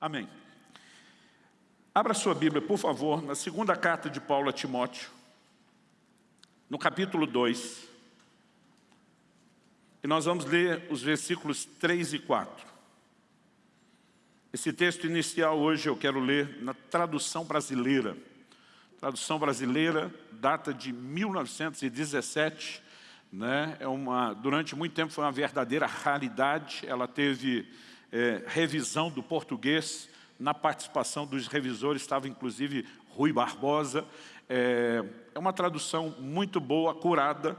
Amém. Abra sua Bíblia, por favor, na segunda carta de Paulo a Timóteo, no capítulo 2. E nós vamos ler os versículos 3 e 4. Esse texto inicial hoje eu quero ler na tradução brasileira. Tradução brasileira data de 1917, né? é uma, durante muito tempo foi uma verdadeira raridade, ela teve é, revisão do português, na participação dos revisores estava inclusive Rui Barbosa, é, é uma tradução muito boa, curada,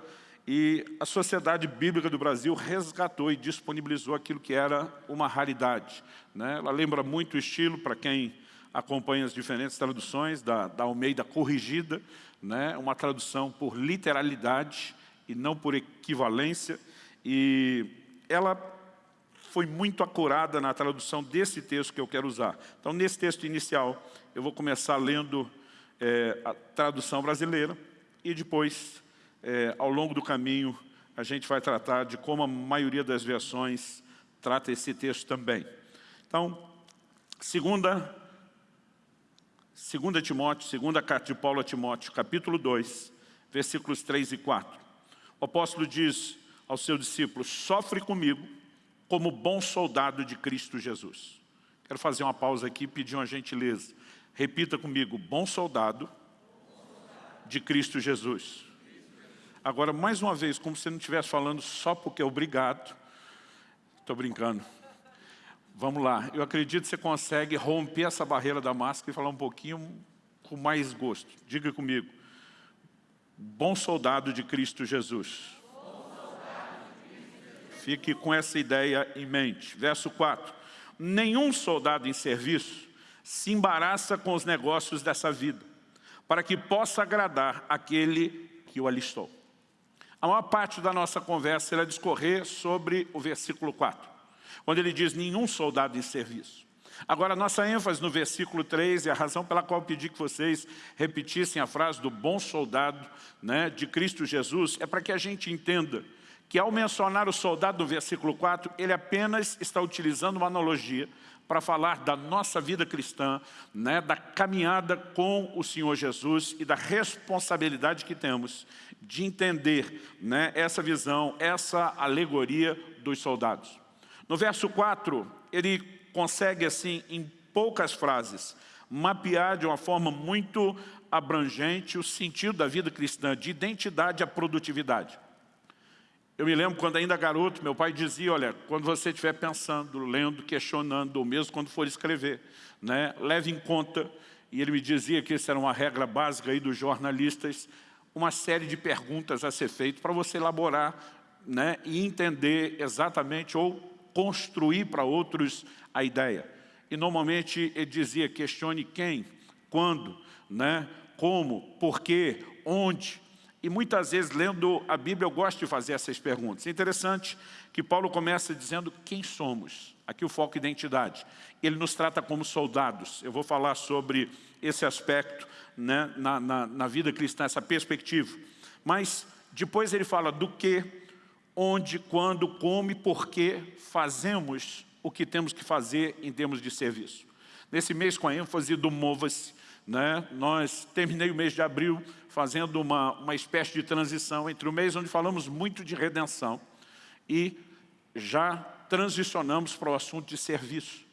e a Sociedade Bíblica do Brasil resgatou e disponibilizou aquilo que era uma raridade. Né? Ela lembra muito o estilo, para quem acompanha as diferentes traduções, da, da Almeida Corrigida, né? uma tradução por literalidade e não por equivalência, e ela foi muito acurada na tradução desse texto que eu quero usar. Então, nesse texto inicial, eu vou começar lendo é, a tradução brasileira e depois, é, ao longo do caminho, a gente vai tratar de como a maioria das versões trata esse texto também. Então, segunda, segunda Timóteo, segunda carta de Paulo a Timóteo, capítulo 2, versículos 3 e 4. O apóstolo diz aos seus discípulos, sofre comigo como bom soldado de Cristo Jesus. Quero fazer uma pausa aqui e pedir uma gentileza. Repita comigo, bom soldado de Cristo Jesus. Agora, mais uma vez, como se não estivesse falando só porque é obrigado. Estou brincando. Vamos lá. Eu acredito que você consegue romper essa barreira da máscara e falar um pouquinho com mais gosto. Diga comigo. Bom soldado de Cristo Jesus. Fique com essa ideia em mente. Verso 4. Nenhum soldado em serviço se embaraça com os negócios dessa vida, para que possa agradar aquele que o alistou. A maior parte da nossa conversa irá discorrer sobre o versículo 4, onde ele diz, nenhum soldado em serviço. Agora, nossa ênfase no versículo 3 e a razão pela qual pedi que vocês repetissem a frase do bom soldado né, de Cristo Jesus é para que a gente entenda que ao mencionar o soldado no versículo 4, ele apenas está utilizando uma analogia para falar da nossa vida cristã, né, da caminhada com o Senhor Jesus e da responsabilidade que temos de entender né, essa visão, essa alegoria dos soldados. No verso 4, ele consegue, assim, em poucas frases, mapear de uma forma muito abrangente o sentido da vida cristã, de identidade à produtividade. Eu me lembro quando ainda garoto, meu pai dizia, olha, quando você estiver pensando, lendo, questionando, ou mesmo quando for escrever, né, leve em conta, e ele me dizia que isso era uma regra básica aí dos jornalistas, uma série de perguntas a ser feitas para você elaborar né, e entender exatamente ou construir para outros a ideia. E normalmente ele dizia, questione quem, quando, né, como, porquê, onde, e muitas vezes, lendo a Bíblia, eu gosto de fazer essas perguntas. É interessante que Paulo começa dizendo quem somos. Aqui o foco é identidade. Ele nos trata como soldados. Eu vou falar sobre esse aspecto né, na, na, na vida cristã, essa perspectiva. Mas depois ele fala do que, onde, quando, como e por que fazemos o que temos que fazer em termos de serviço. Nesse mês, com a ênfase do Mova-se, né? Nós terminei o mês de abril fazendo uma, uma espécie de transição entre o mês onde falamos muito de redenção e já transicionamos para o assunto de serviço.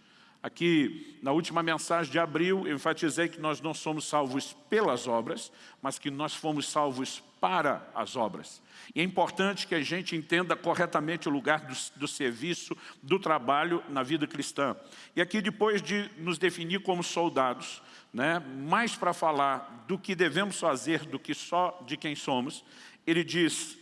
Aqui, na última mensagem de abril, eu enfatizei que nós não somos salvos pelas obras, mas que nós fomos salvos para as obras. E é importante que a gente entenda corretamente o lugar do, do, serviço, do trabalho na vida cristã. E aqui, depois de nos definir como soldados, né, mais para falar do que devemos fazer do que só de quem somos, ele diz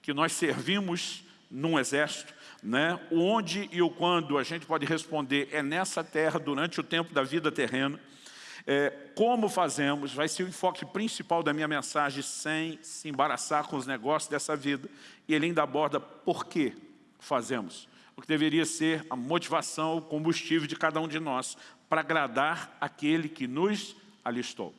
que nós servimos num exército, né, onde e o quando a gente pode responder é nessa terra durante o tempo da vida terrena, é, como fazemos, vai ser o enfoque principal da minha mensagem, sem se embaraçar com os negócios dessa vida. E ele ainda aborda por que fazemos. O que deveria ser a motivação, o combustível de cada um de nós para agradar aquele que nos alistou.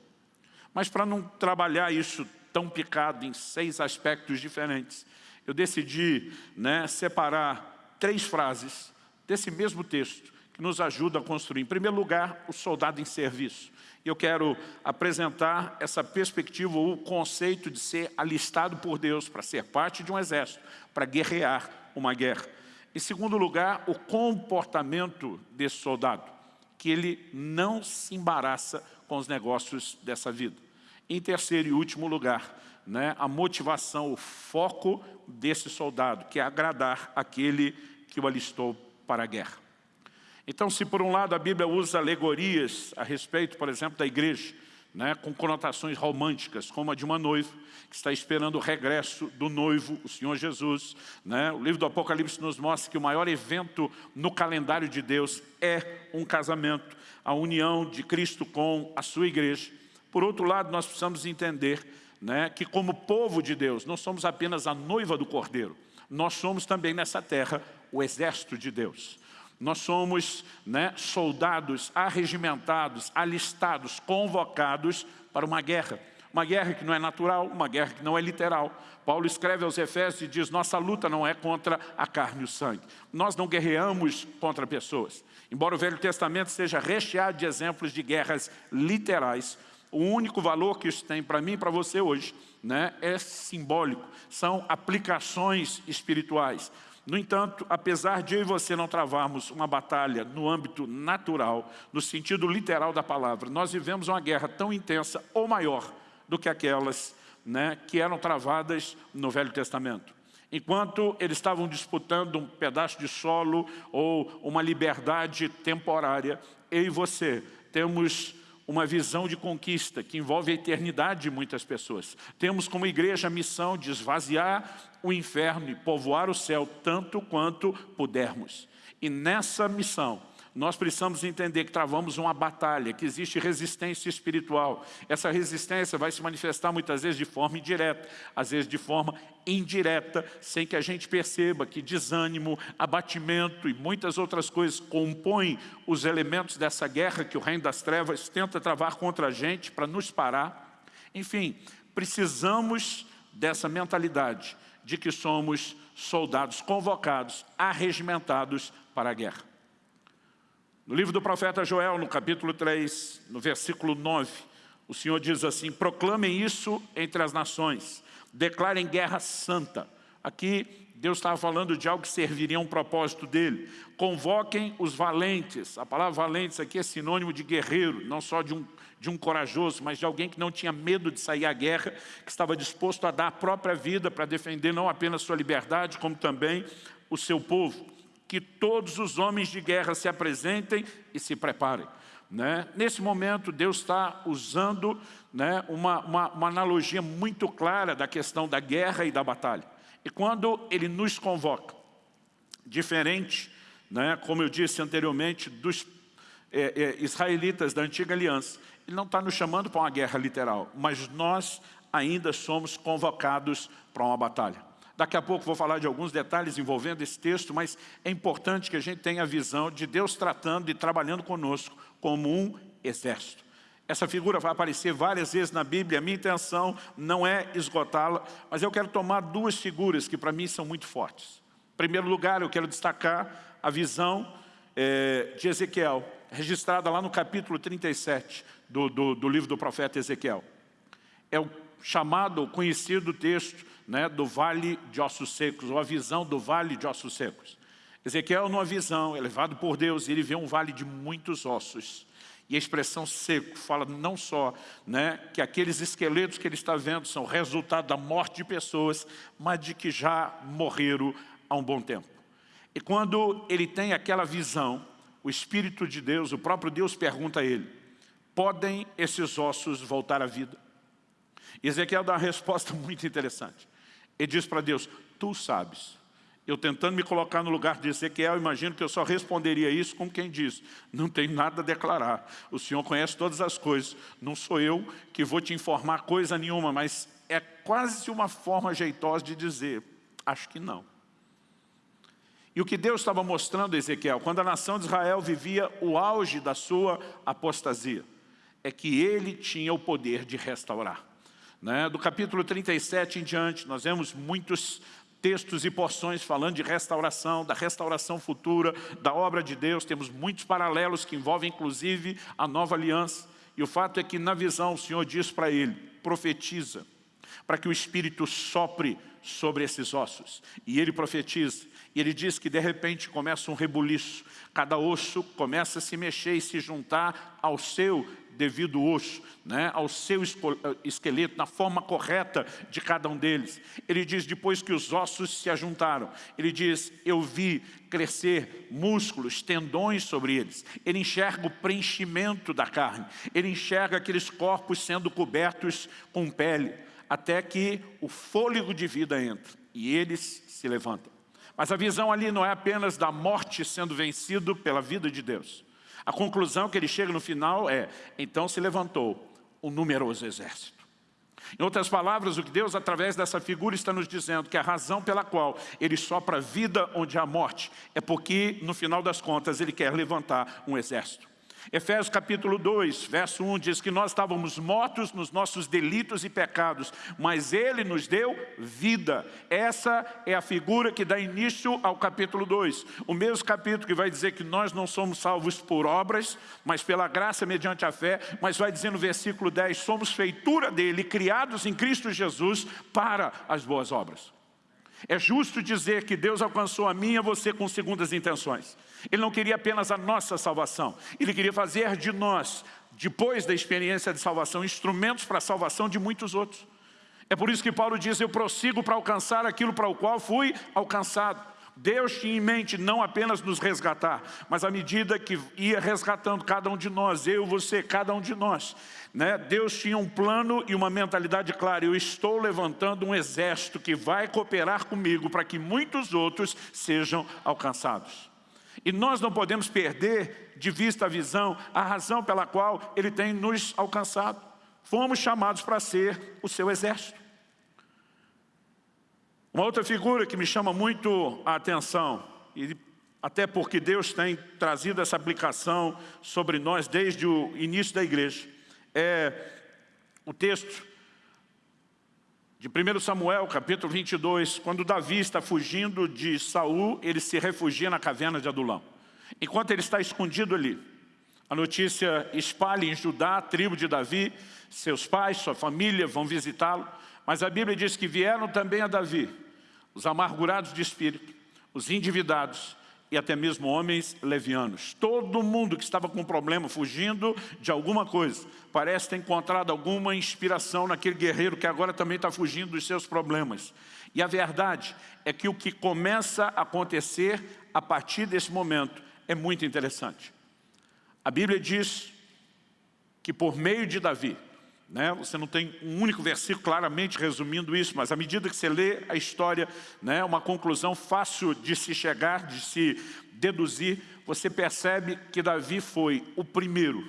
Mas para não trabalhar isso tão picado em seis aspectos diferentes, eu decidi né, separar três frases desse mesmo texto que nos ajuda a construir. Em primeiro lugar, o soldado em serviço. Eu quero apresentar essa perspectiva, o conceito de ser alistado por Deus para ser parte de um exército, para guerrear uma guerra. Em segundo lugar, o comportamento desse soldado, que ele não se embaraça com os negócios dessa vida. Em terceiro e último lugar, né, a motivação, o foco desse soldado, que é agradar aquele que o alistou para a guerra. Então, se por um lado a Bíblia usa alegorias a respeito, por exemplo, da igreja, né, com conotações românticas, como a de uma noiva, que está esperando o regresso do noivo, o Senhor Jesus. Né? O livro do Apocalipse nos mostra que o maior evento no calendário de Deus é um casamento, a união de Cristo com a sua igreja. Por outro lado, nós precisamos entender né, que como povo de Deus, não somos apenas a noiva do Cordeiro, nós somos também nessa terra o exército de Deus. Nós somos né, soldados arregimentados, alistados, convocados para uma guerra. Uma guerra que não é natural, uma guerra que não é literal. Paulo escreve aos Efésios e diz, nossa luta não é contra a carne e o sangue. Nós não guerreamos contra pessoas. Embora o Velho Testamento seja recheado de exemplos de guerras literais, o único valor que isso tem para mim e para você hoje né, é simbólico. São aplicações espirituais. No entanto, apesar de eu e você não travarmos uma batalha no âmbito natural, no sentido literal da palavra, nós vivemos uma guerra tão intensa ou maior do que aquelas né, que eram travadas no Velho Testamento. Enquanto eles estavam disputando um pedaço de solo ou uma liberdade temporária, eu e você temos uma visão de conquista que envolve a eternidade de muitas pessoas. Temos como igreja a missão de esvaziar o inferno e povoar o céu tanto quanto pudermos. E nessa missão, nós precisamos entender que travamos uma batalha, que existe resistência espiritual. Essa resistência vai se manifestar muitas vezes de forma indireta, às vezes de forma indireta, sem que a gente perceba que desânimo, abatimento e muitas outras coisas compõem os elementos dessa guerra que o reino das trevas tenta travar contra a gente para nos parar. Enfim, precisamos dessa mentalidade de que somos soldados convocados, arregimentados para a guerra. No livro do profeta Joel, no capítulo 3, no versículo 9, o Senhor diz assim, proclamem isso entre as nações, declarem guerra santa. Aqui Deus estava falando de algo que serviria a um propósito dele. Convoquem os valentes. A palavra valentes aqui é sinônimo de guerreiro, não só de um, de um corajoso, mas de alguém que não tinha medo de sair à guerra, que estava disposto a dar a própria vida para defender não apenas sua liberdade, como também o seu povo que todos os homens de guerra se apresentem e se preparem. Né? Nesse momento, Deus está usando né, uma, uma, uma analogia muito clara da questão da guerra e da batalha. E quando Ele nos convoca, diferente, né, como eu disse anteriormente, dos é, é, israelitas da antiga aliança, Ele não está nos chamando para uma guerra literal, mas nós ainda somos convocados para uma batalha. Daqui a pouco vou falar de alguns detalhes envolvendo esse texto, mas é importante que a gente tenha a visão de Deus tratando e trabalhando conosco como um exército. Essa figura vai aparecer várias vezes na Bíblia, a minha intenção não é esgotá-la, mas eu quero tomar duas figuras que para mim são muito fortes. Em primeiro lugar, eu quero destacar a visão é, de Ezequiel, registrada lá no capítulo 37 do, do, do livro do profeta Ezequiel. É o chamado, conhecido texto né, do vale de ossos secos, ou a visão do vale de ossos secos. Ezequiel, numa visão, é levado por Deus, ele vê um vale de muitos ossos. E a expressão seco fala não só né, que aqueles esqueletos que ele está vendo são resultado da morte de pessoas, mas de que já morreram há um bom tempo. E quando ele tem aquela visão, o Espírito de Deus, o próprio Deus pergunta a ele, podem esses ossos voltar à vida? E Ezequiel dá uma resposta muito interessante. Ele diz para Deus, tu sabes. Eu tentando me colocar no lugar de Ezequiel, imagino que eu só responderia isso como quem diz, não tem nada a declarar. O Senhor conhece todas as coisas. Não sou eu que vou te informar coisa nenhuma, mas é quase uma forma jeitosa de dizer, acho que não. E o que Deus estava mostrando a Ezequiel, quando a nação de Israel vivia o auge da sua apostasia, é que ele tinha o poder de restaurar. Né? Do capítulo 37 em diante, nós vemos muitos textos e porções falando de restauração, da restauração futura, da obra de Deus. Temos muitos paralelos que envolvem, inclusive, a nova aliança. E o fato é que, na visão, o Senhor diz para ele, profetiza, para que o Espírito sopre sobre esses ossos. E ele profetiza. E ele diz que de repente começa um rebuliço. Cada osso começa a se mexer e se juntar ao seu devido osso, né, ao seu eh, esqueleto, na forma correta de cada um deles. Ele diz, depois que os ossos se ajuntaram, ele diz, eu vi crescer músculos, tendões sobre eles. Ele enxerga o preenchimento da carne. Ele enxerga aqueles corpos sendo cobertos com pele até que o fôlego de vida entra e eles se levantam. Mas a visão ali não é apenas da morte sendo vencido pela vida de Deus. A conclusão que ele chega no final é, então se levantou um numeroso exército. Em outras palavras, o que Deus, através dessa figura, está nos dizendo que a razão pela qual Ele sopra vida onde há morte é porque, no final das contas, Ele quer levantar um exército. Efésios capítulo 2, verso 1 diz que nós estávamos mortos nos nossos delitos e pecados, mas Ele nos deu vida. Essa é a figura que dá início ao capítulo 2. O mesmo capítulo que vai dizer que nós não somos salvos por obras, mas pela graça mediante a fé, mas vai dizer no versículo 10, somos feitura dEle, criados em Cristo Jesus para as boas obras. É justo dizer que Deus alcançou a mim e a você com segundas intenções. Ele não queria apenas a nossa salvação. Ele queria fazer de nós, depois da experiência de salvação, instrumentos para a salvação de muitos outros. É por isso que Paulo diz, eu prossigo para alcançar aquilo para o qual fui alcançado. Deus tinha em mente não apenas nos resgatar, mas à medida que ia resgatando cada um de nós, eu, você, cada um de nós, né? Deus tinha um plano e uma mentalidade clara, eu estou levantando um exército que vai cooperar comigo para que muitos outros sejam alcançados. E nós não podemos perder de vista a visão, a razão pela qual Ele tem nos alcançado. Fomos chamados para ser o seu exército. Uma outra figura que me chama muito a atenção, e até porque Deus tem trazido essa aplicação sobre nós desde o início da igreja, é o texto de 1 Samuel, capítulo 22, quando Davi está fugindo de Saul, ele se refugia na caverna de Adulão. Enquanto ele está escondido ali, a notícia espalha em Judá, a tribo de Davi, seus pais, sua família vão visitá-lo, mas a Bíblia diz que vieram também a Davi os amargurados de espírito, os endividados e até mesmo homens levianos. Todo mundo que estava com problema, fugindo de alguma coisa, parece ter encontrado alguma inspiração naquele guerreiro que agora também está fugindo dos seus problemas. E a verdade é que o que começa a acontecer a partir desse momento é muito interessante. A Bíblia diz que por meio de Davi, né? Você não tem um único versículo claramente resumindo isso, mas à medida que você lê a história, né, uma conclusão fácil de se chegar, de se deduzir, você percebe que Davi foi o primeiro,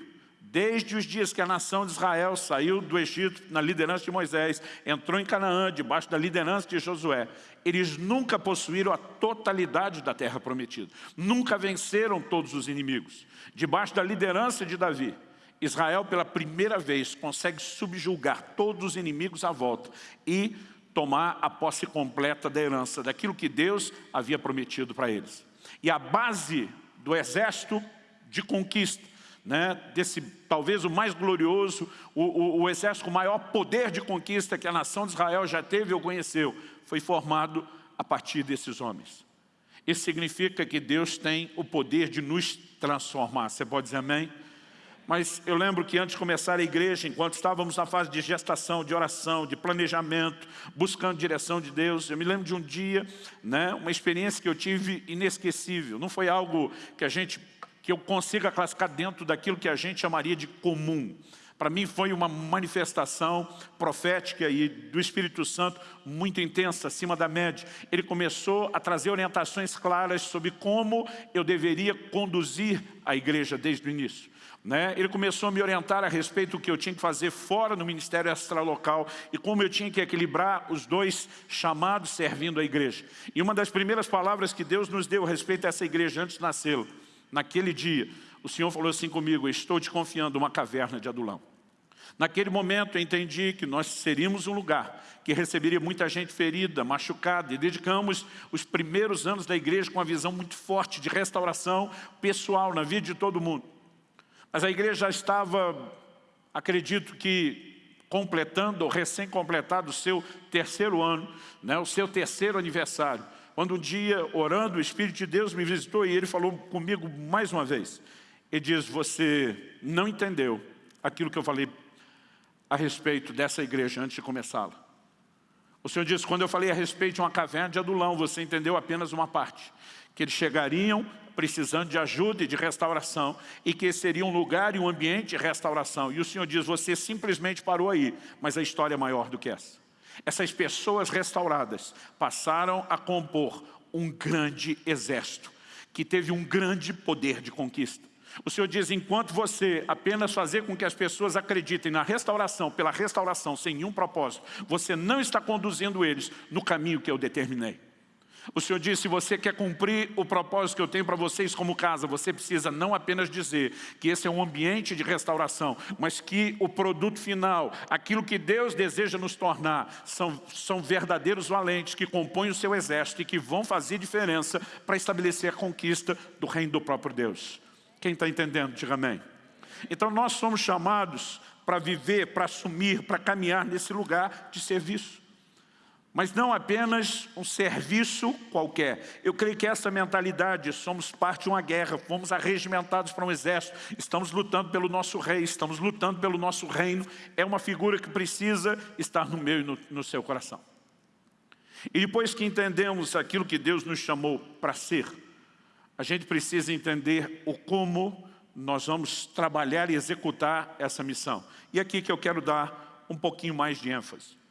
desde os dias que a nação de Israel saiu do Egito na liderança de Moisés, entrou em Canaã, debaixo da liderança de Josué, eles nunca possuíram a totalidade da terra prometida, nunca venceram todos os inimigos. Debaixo da liderança de Davi, Israel, pela primeira vez, consegue subjugar todos os inimigos à volta e tomar a posse completa da herança, daquilo que Deus havia prometido para eles. E a base do exército de conquista, né, desse talvez o mais glorioso, o, o, o exército com maior poder de conquista que a nação de Israel já teve ou conheceu, foi formado a partir desses homens. Isso significa que Deus tem o poder de nos transformar. Você pode dizer amém? Mas eu lembro que antes de começar a igreja, enquanto estávamos na fase de gestação, de oração, de planejamento, buscando direção de Deus, eu me lembro de um dia, né, uma experiência que eu tive inesquecível. Não foi algo que a gente, que eu consiga classificar dentro daquilo que a gente chamaria de comum. Para mim foi uma manifestação profética e do Espírito Santo muito intensa, acima da média. Ele começou a trazer orientações claras sobre como eu deveria conduzir a igreja desde o início. Né? Ele começou a me orientar a respeito do que eu tinha que fazer fora no ministério extralocal e como eu tinha que equilibrar os dois chamados servindo a igreja. E uma das primeiras palavras que Deus nos deu a respeito a essa igreja antes de nascê-la, naquele dia, o Senhor falou assim comigo, estou te confiando uma caverna de adulão. Naquele momento eu entendi que nós seríamos um lugar que receberia muita gente ferida, machucada, e dedicamos os primeiros anos da igreja com uma visão muito forte de restauração pessoal na vida de todo mundo. Mas a igreja estava, acredito que, completando ou recém-completado o seu terceiro ano, né, o seu terceiro aniversário. Quando um dia, orando, o Espírito de Deus me visitou e ele falou comigo mais uma vez. Ele diz, você não entendeu aquilo que eu falei a respeito dessa igreja antes de começá-la. O Senhor disse, quando eu falei a respeito de uma caverna de adulão, você entendeu apenas uma parte. Que eles chegariam precisando de ajuda e de restauração, e que seria um lugar e um ambiente de restauração. E o Senhor diz, você simplesmente parou aí, mas a história é maior do que essa. Essas pessoas restauradas passaram a compor um grande exército, que teve um grande poder de conquista. O Senhor diz, enquanto você apenas fazer com que as pessoas acreditem na restauração, pela restauração, sem nenhum propósito, você não está conduzindo eles no caminho que eu determinei. O Senhor diz, se você quer cumprir o propósito que eu tenho para vocês como casa, você precisa não apenas dizer que esse é um ambiente de restauração, mas que o produto final, aquilo que Deus deseja nos tornar, são, são verdadeiros valentes que compõem o seu exército e que vão fazer diferença para estabelecer a conquista do reino do próprio Deus. Quem está entendendo, diga amém. Então nós somos chamados para viver, para assumir, para caminhar nesse lugar de serviço. Mas não apenas um serviço qualquer. Eu creio que essa mentalidade, somos parte de uma guerra, fomos arregimentados para um exército, estamos lutando pelo nosso rei, estamos lutando pelo nosso reino, é uma figura que precisa estar no meu e no, no seu coração. E depois que entendemos aquilo que Deus nos chamou para ser, a gente precisa entender o como nós vamos trabalhar e executar essa missão. E aqui que eu quero dar um pouquinho mais de ênfase.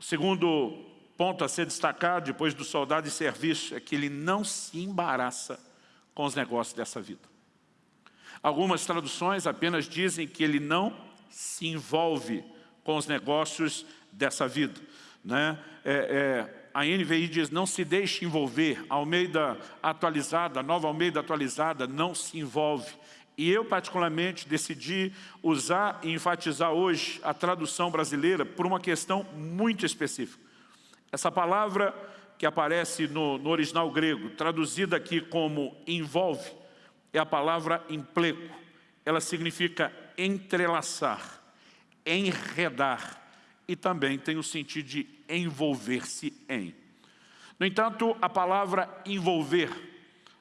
O segundo ponto a ser destacado depois do soldado de serviço é que ele não se embaraça com os negócios dessa vida. Algumas traduções apenas dizem que ele não se envolve com os negócios dessa vida. Né? É, é, a NVI diz, não se deixe envolver, Almeida atualizada, nova Almeida atualizada, não se envolve. E eu, particularmente, decidi usar e enfatizar hoje a tradução brasileira por uma questão muito específica. Essa palavra que aparece no, no original grego, traduzida aqui como envolve, é a palavra empleco. Ela significa entrelaçar, enredar, e também tem o sentido de envolver-se em. No entanto, a palavra envolver,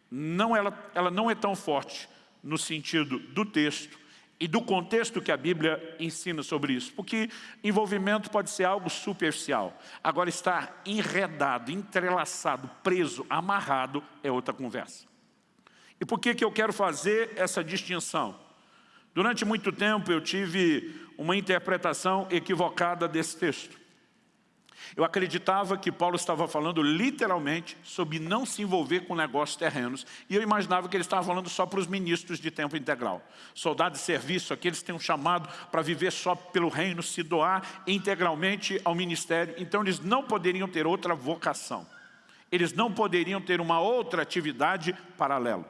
não, ela, ela não é tão forte no sentido do texto e do contexto que a Bíblia ensina sobre isso. Porque envolvimento pode ser algo superficial. Agora, estar enredado, entrelaçado, preso, amarrado, é outra conversa. E por que, que eu quero fazer essa distinção? Durante muito tempo eu tive uma interpretação equivocada desse texto. Eu acreditava que Paulo estava falando literalmente sobre não se envolver com negócios terrenos. E eu imaginava que ele estava falando só para os ministros de tempo integral. Soldados de serviço, aqueles que têm um chamado para viver só pelo reino, se doar integralmente ao ministério. Então eles não poderiam ter outra vocação. Eles não poderiam ter uma outra atividade paralela.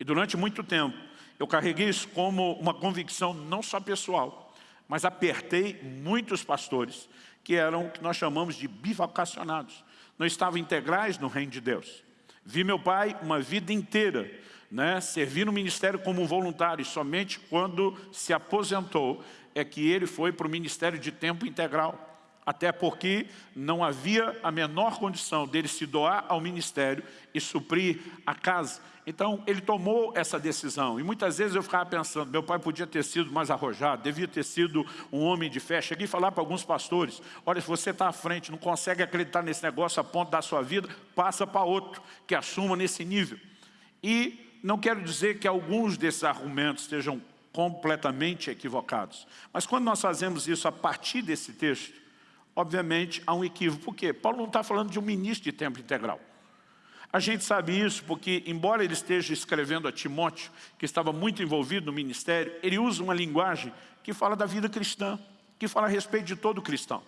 E durante muito tempo, eu carreguei isso como uma convicção não só pessoal, mas apertei muitos pastores que eram o que nós chamamos de bivocacionados. Não estavam integrais no reino de Deus. Vi meu pai uma vida inteira né, servir no ministério como voluntário, e somente quando se aposentou é que ele foi para o ministério de tempo integral até porque não havia a menor condição dele se doar ao ministério e suprir a casa. Então, ele tomou essa decisão. E muitas vezes eu ficava pensando, meu pai podia ter sido mais arrojado, devia ter sido um homem de fé. Cheguei a falar para alguns pastores, olha, se você está à frente, não consegue acreditar nesse negócio a ponto da sua vida, passa para outro, que assuma nesse nível. E não quero dizer que alguns desses argumentos estejam completamente equivocados. Mas quando nós fazemos isso a partir desse texto, obviamente, há um equívoco. Por quê? Paulo não está falando de um ministro de tempo integral. A gente sabe isso porque, embora ele esteja escrevendo a Timóteo, que estava muito envolvido no ministério, ele usa uma linguagem que fala da vida cristã, que fala a respeito de todo cristão.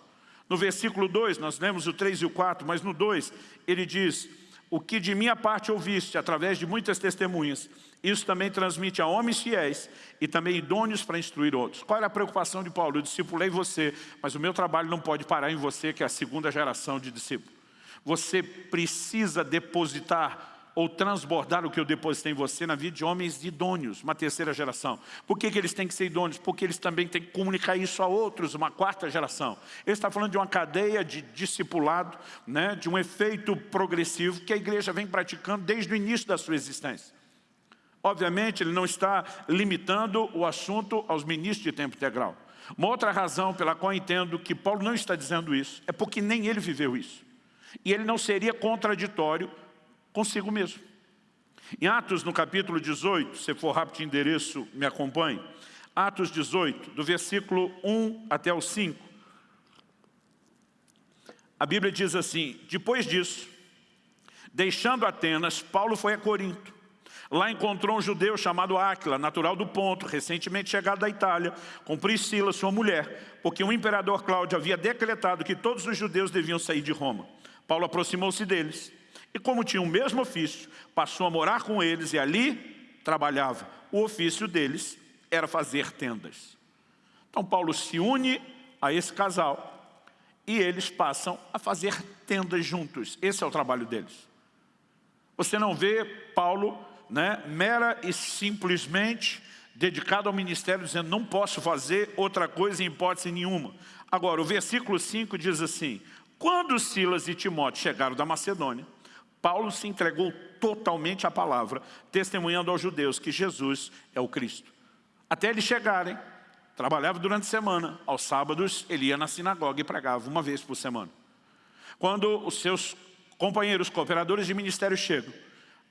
No versículo 2, nós lemos o 3 e o 4, mas no 2 ele diz, o que de minha parte ouviste, através de muitas testemunhas, isso também transmite a homens fiéis e também idôneos para instruir outros. Qual era a preocupação de Paulo? Eu discipulei você, mas o meu trabalho não pode parar em você, que é a segunda geração de discípulos. Você precisa depositar ou transbordar o que eu depositei em você na vida de homens idôneos, uma terceira geração. Por que, que eles têm que ser idôneos? Porque eles também têm que comunicar isso a outros, uma quarta geração. Ele está falando de uma cadeia de discipulado, né, de um efeito progressivo que a igreja vem praticando desde o início da sua existência. Obviamente, ele não está limitando o assunto aos ministros de tempo integral. Uma outra razão pela qual entendo que Paulo não está dizendo isso é porque nem ele viveu isso. E ele não seria contraditório consigo mesmo. Em Atos, no capítulo 18, se for rápido de endereço, me acompanhe. Atos 18, do versículo 1 até o 5. A Bíblia diz assim, depois disso, deixando Atenas, Paulo foi a Corinto. Lá encontrou um judeu chamado Áquila, natural do Ponto, recentemente chegado da Itália, com Priscila, sua mulher, porque o imperador Cláudio havia decretado que todos os judeus deviam sair de Roma. Paulo aproximou-se deles e como tinha o mesmo ofício, passou a morar com eles e ali trabalhava. O ofício deles era fazer tendas. Então Paulo se une a esse casal e eles passam a fazer tendas juntos. Esse é o trabalho deles. Você não vê Paulo né, mera e simplesmente dedicado ao ministério, dizendo não posso fazer outra coisa em hipótese nenhuma. Agora, o versículo 5 diz assim, quando Silas e Timóteo chegaram da Macedônia, Paulo se entregou totalmente à palavra, testemunhando aos judeus que Jesus é o Cristo. Até eles chegarem, trabalhava durante a semana, aos sábados ele ia na sinagoga e pregava uma vez por semana. Quando os seus companheiros, cooperadores de ministério chegam,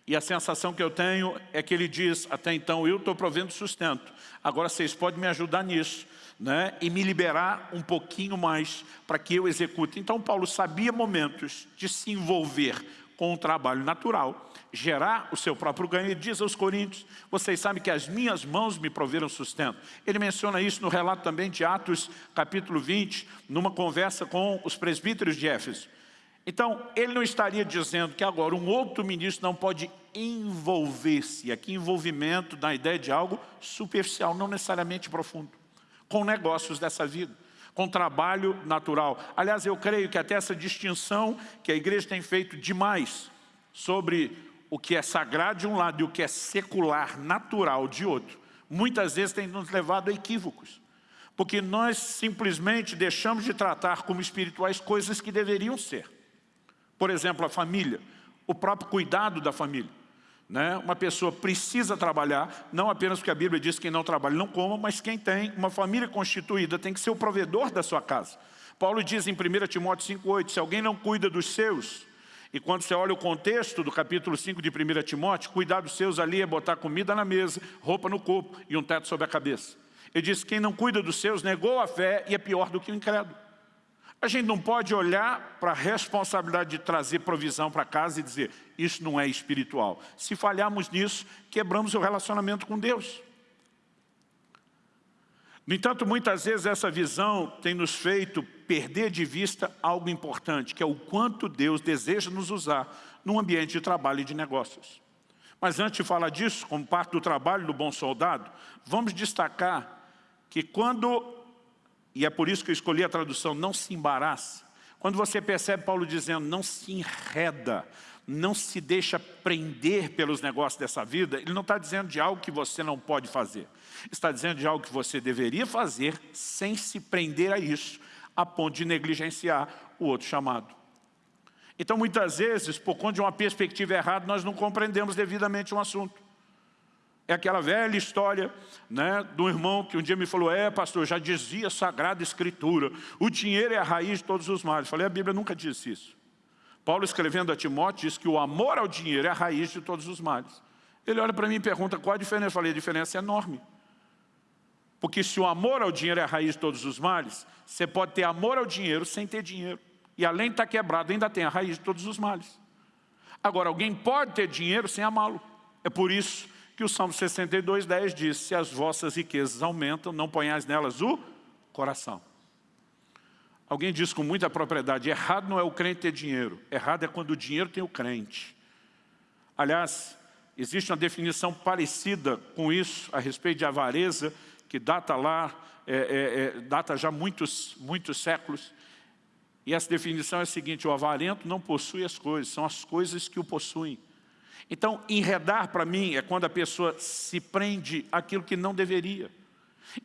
e a sensação que eu tenho é que ele diz, até então eu estou provendo sustento, agora vocês podem me ajudar nisso, né? e me liberar um pouquinho mais para que eu execute. Então Paulo sabia momentos de se envolver com o trabalho natural, gerar o seu próprio ganho. Ele diz aos coríntios, vocês sabem que as minhas mãos me proveram sustento. Ele menciona isso no relato também de Atos, capítulo 20, numa conversa com os presbíteros de Éfeso. Então, ele não estaria dizendo que agora um outro ministro não pode envolver-se, aqui envolvimento na ideia de algo superficial, não necessariamente profundo, com negócios dessa vida com trabalho natural. Aliás, eu creio que até essa distinção que a igreja tem feito demais sobre o que é sagrado de um lado e o que é secular, natural de outro, muitas vezes tem nos levado a equívocos. Porque nós simplesmente deixamos de tratar como espirituais coisas que deveriam ser. Por exemplo, a família, o próprio cuidado da família. Né? Uma pessoa precisa trabalhar, não apenas porque a Bíblia diz que quem não trabalha não coma, mas quem tem uma família constituída tem que ser o provedor da sua casa. Paulo diz em 1 Timóteo 5,8, se alguém não cuida dos seus, e quando você olha o contexto do capítulo 5 de 1 Timóteo, cuidar dos seus ali é botar comida na mesa, roupa no corpo e um teto sobre a cabeça. Ele diz que quem não cuida dos seus negou a fé e é pior do que o incrédulo. A gente não pode olhar para a responsabilidade de trazer provisão para casa e dizer, isso não é espiritual. Se falharmos nisso, quebramos o relacionamento com Deus. No entanto, muitas vezes essa visão tem nos feito perder de vista algo importante, que é o quanto Deus deseja nos usar num ambiente de trabalho e de negócios. Mas antes de falar disso, como parte do trabalho do bom soldado, vamos destacar que quando e é por isso que eu escolhi a tradução, não se embaraça. Quando você percebe Paulo dizendo, não se enreda, não se deixa prender pelos negócios dessa vida, ele não está dizendo de algo que você não pode fazer. Está dizendo de algo que você deveria fazer sem se prender a isso, a ponto de negligenciar o outro chamado. Então, muitas vezes, por conta de uma perspectiva errada, nós não compreendemos devidamente um assunto. É aquela velha história né, do irmão que um dia me falou, é pastor, já dizia a Sagrada Escritura, o dinheiro é a raiz de todos os males. Falei, a Bíblia nunca disse isso. Paulo escrevendo a Timóteo diz que o amor ao dinheiro é a raiz de todos os males. Ele olha para mim e pergunta qual a diferença. Eu falei, a diferença é enorme. Porque se o amor ao dinheiro é a raiz de todos os males, você pode ter amor ao dinheiro sem ter dinheiro. E além de estar quebrado, ainda tem a raiz de todos os males. Agora, alguém pode ter dinheiro sem amá-lo. É por isso que o Salmo 62, 10 diz, se as vossas riquezas aumentam, não ponhais nelas o coração. Alguém diz com muita propriedade, errado não é o crente ter dinheiro, errado é quando o dinheiro tem o crente. Aliás, existe uma definição parecida com isso a respeito de avareza, que data lá, é, é, é, data já muitos, muitos séculos. E essa definição é a seguinte, o avarento não possui as coisas, são as coisas que o possuem. Então, enredar para mim é quando a pessoa se prende àquilo que não deveria.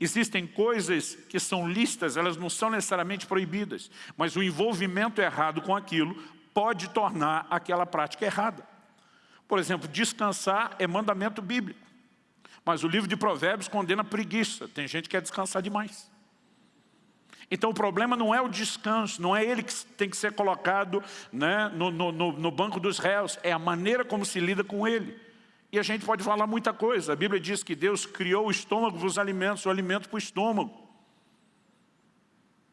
Existem coisas que são listas, elas não são necessariamente proibidas, mas o envolvimento errado com aquilo pode tornar aquela prática errada. Por exemplo, descansar é mandamento bíblico, mas o livro de provérbios condena preguiça, tem gente que quer descansar demais. Então o problema não é o descanso, não é ele que tem que ser colocado né, no, no, no banco dos réus, é a maneira como se lida com ele. E a gente pode falar muita coisa. A Bíblia diz que Deus criou o estômago para os alimentos, o alimento para o estômago.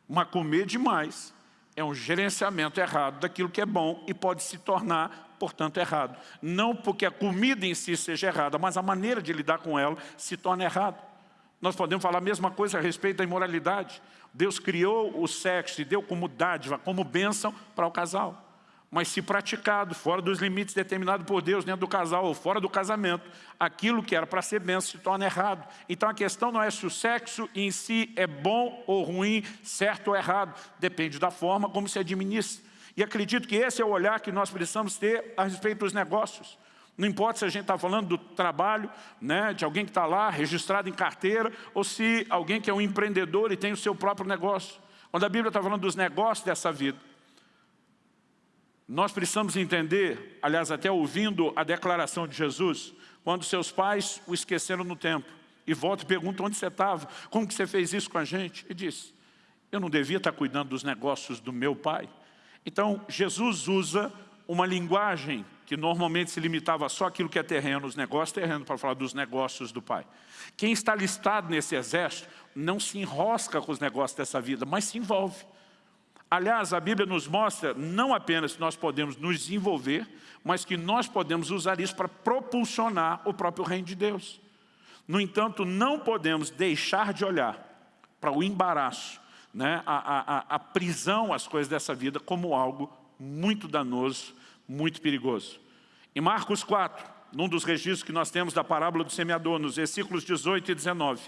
Mas comer demais é um gerenciamento errado daquilo que é bom e pode se tornar, portanto, errado. Não porque a comida em si seja errada, mas a maneira de lidar com ela se torna errada. Nós podemos falar a mesma coisa a respeito da imoralidade. Deus criou o sexo e deu como dádiva, como bênção para o casal mas se praticado fora dos limites determinados por Deus, dentro do casal ou fora do casamento, aquilo que era para ser bênção se torna errado. Então a questão não é se o sexo em si é bom ou ruim, certo ou errado, depende da forma como se administra. E acredito que esse é o olhar que nós precisamos ter a respeito dos negócios. Não importa se a gente está falando do trabalho, né, de alguém que está lá, registrado em carteira, ou se alguém que é um empreendedor e tem o seu próprio negócio. Quando a Bíblia está falando dos negócios dessa vida, nós precisamos entender, aliás, até ouvindo a declaração de Jesus, quando seus pais o esqueceram no tempo, e volta e pergunta onde você estava, como que você fez isso com a gente? E diz, eu não devia estar cuidando dos negócios do meu pai. Então, Jesus usa uma linguagem que normalmente se limitava só aquilo que é terreno, os negócios terrenos, para falar dos negócios do pai. Quem está listado nesse exército não se enrosca com os negócios dessa vida, mas se envolve. Aliás, a Bíblia nos mostra não apenas que nós podemos nos desenvolver, mas que nós podemos usar isso para propulsionar o próprio reino de Deus. No entanto, não podemos deixar de olhar para o embaraço, né, a, a, a prisão, as coisas dessa vida, como algo muito danoso, muito perigoso. Em Marcos 4, num dos registros que nós temos da parábola do semeador, nos versículos 18 e 19,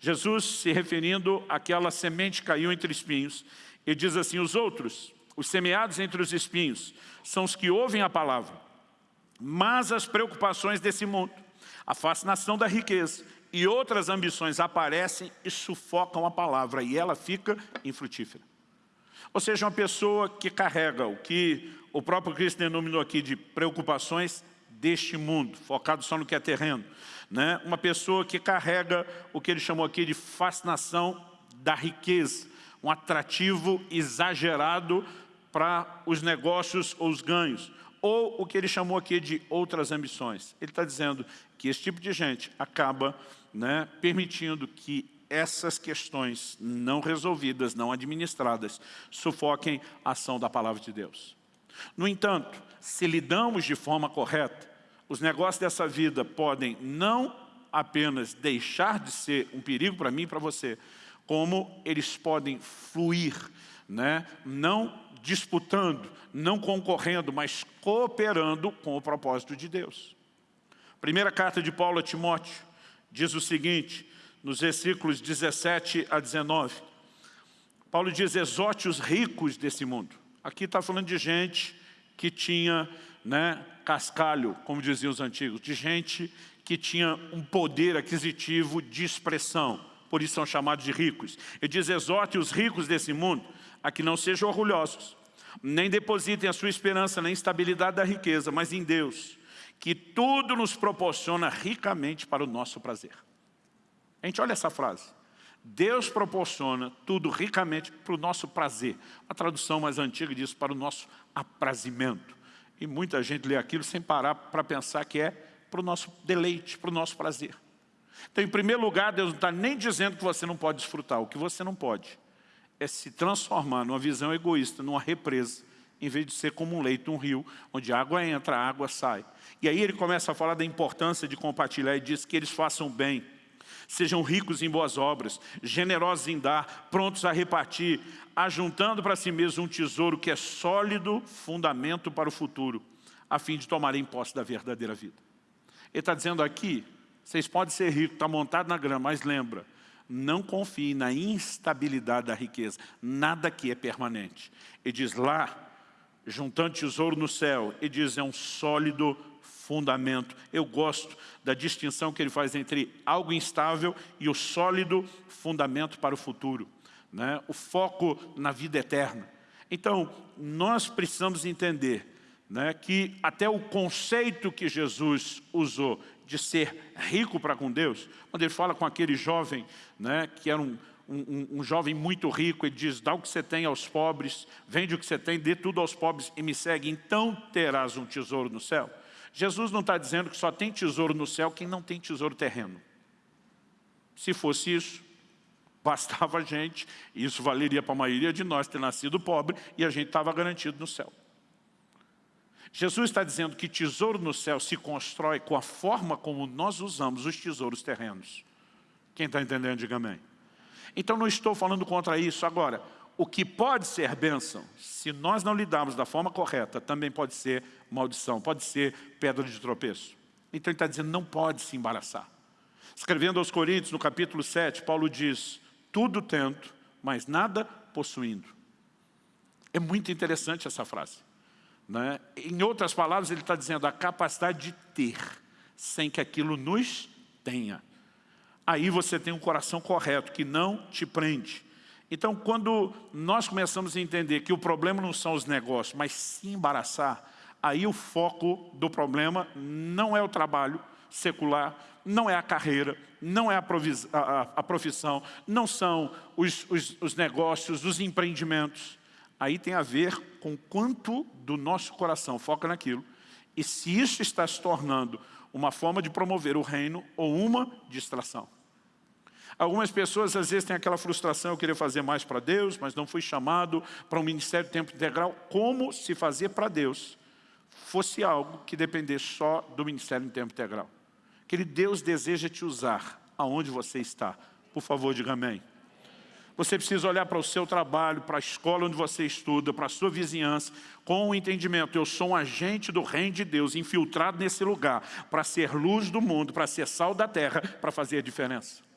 Jesus se referindo àquela semente que caiu entre espinhos, ele diz assim, os outros, os semeados entre os espinhos, são os que ouvem a palavra, mas as preocupações desse mundo, a fascinação da riqueza e outras ambições aparecem e sufocam a palavra e ela fica infrutífera. Ou seja, uma pessoa que carrega o que o próprio Cristo denominou aqui de preocupações deste mundo, focado só no que é terreno. Né? Uma pessoa que carrega o que ele chamou aqui de fascinação da riqueza um atrativo exagerado para os negócios ou os ganhos, ou o que ele chamou aqui de outras ambições. Ele está dizendo que esse tipo de gente acaba né, permitindo que essas questões não resolvidas, não administradas, sufoquem a ação da palavra de Deus. No entanto, se lidamos de forma correta, os negócios dessa vida podem não apenas deixar de ser um perigo para mim e para você, como eles podem fluir, né? não disputando, não concorrendo, mas cooperando com o propósito de Deus. Primeira carta de Paulo a Timóteo diz o seguinte, nos versículos 17 a 19. Paulo diz, exorte os ricos desse mundo. Aqui está falando de gente que tinha né, cascalho, como diziam os antigos, de gente que tinha um poder aquisitivo de expressão por isso são chamados de ricos. Ele diz, exorte os ricos desse mundo a que não sejam orgulhosos, nem depositem a sua esperança na instabilidade da riqueza, mas em Deus, que tudo nos proporciona ricamente para o nosso prazer. A gente olha essa frase. Deus proporciona tudo ricamente para o nosso prazer. A tradução mais antiga diz para o nosso aprazimento. E muita gente lê aquilo sem parar para pensar que é para o nosso deleite, para o nosso prazer. Então, em primeiro lugar, Deus não está nem dizendo que você não pode desfrutar. O que você não pode é se transformar numa visão egoísta, numa represa, em vez de ser como um leito, um rio, onde água entra, água sai. E aí ele começa a falar da importância de compartilhar e diz que eles façam bem, sejam ricos em boas obras, generosos em dar, prontos a repartir, ajuntando para si mesmo um tesouro que é sólido fundamento para o futuro, a fim de tomarem posse da verdadeira vida. Ele está dizendo aqui, vocês podem ser ricos, está montado na grama, mas lembra, não confie na instabilidade da riqueza. Nada aqui é permanente. Ele diz lá, juntando tesouro no céu, ele diz é um sólido fundamento. Eu gosto da distinção que ele faz entre algo instável e o sólido fundamento para o futuro. Né? O foco na vida eterna. Então, nós precisamos entender né, que até o conceito que Jesus usou de ser rico para com Deus, quando ele fala com aquele jovem, né, que era um, um, um, jovem muito rico, ele diz, dá o que você tem aos pobres, vende o que você tem, dê tudo aos pobres e me segue, então terás um tesouro no céu. Jesus não está dizendo que só tem tesouro no céu quem não tem tesouro terreno. Se fosse isso, bastava a gente, isso valeria para a maioria de nós ter nascido pobre e a gente estava garantido no céu. Jesus está dizendo que tesouro no céu se constrói com a forma como nós usamos os tesouros terrenos. Quem está entendendo, diga amém. Então não estou falando contra isso. Agora, o que pode ser bênção, se nós não lidarmos da forma correta, também pode ser maldição, pode ser pedra de tropeço. Então ele está dizendo, não pode se embaraçar. Escrevendo aos Coríntios, no capítulo 7, Paulo diz, tudo tento, mas nada possuindo. É muito interessante essa frase. Né? Em outras palavras, ele está dizendo a capacidade de ter, sem que aquilo nos tenha. Aí você tem um coração correto, que não te prende. Então, quando nós começamos a entender que o problema não são os negócios, mas se embaraçar, aí o foco do problema não é o trabalho secular, não é a carreira, não é a, a, a profissão, não são os, os, os negócios, os empreendimentos. Aí tem a ver com quanto do nosso coração foca naquilo e se isso está se tornando uma forma de promover o reino ou uma distração. Algumas pessoas às vezes têm aquela frustração, eu queria fazer mais para Deus, mas não fui chamado para um ministério de tempo integral. Como se fazer para Deus fosse algo que dependesse só do ministério em tempo integral. Aquele Deus deseja te usar aonde você está. Por favor, diga amém. Você precisa olhar para o seu trabalho, para a escola onde você estuda, para a sua vizinhança, com o entendimento, eu sou um agente do reino de Deus, infiltrado nesse lugar, para ser luz do mundo, para ser sal da terra, para fazer a diferença.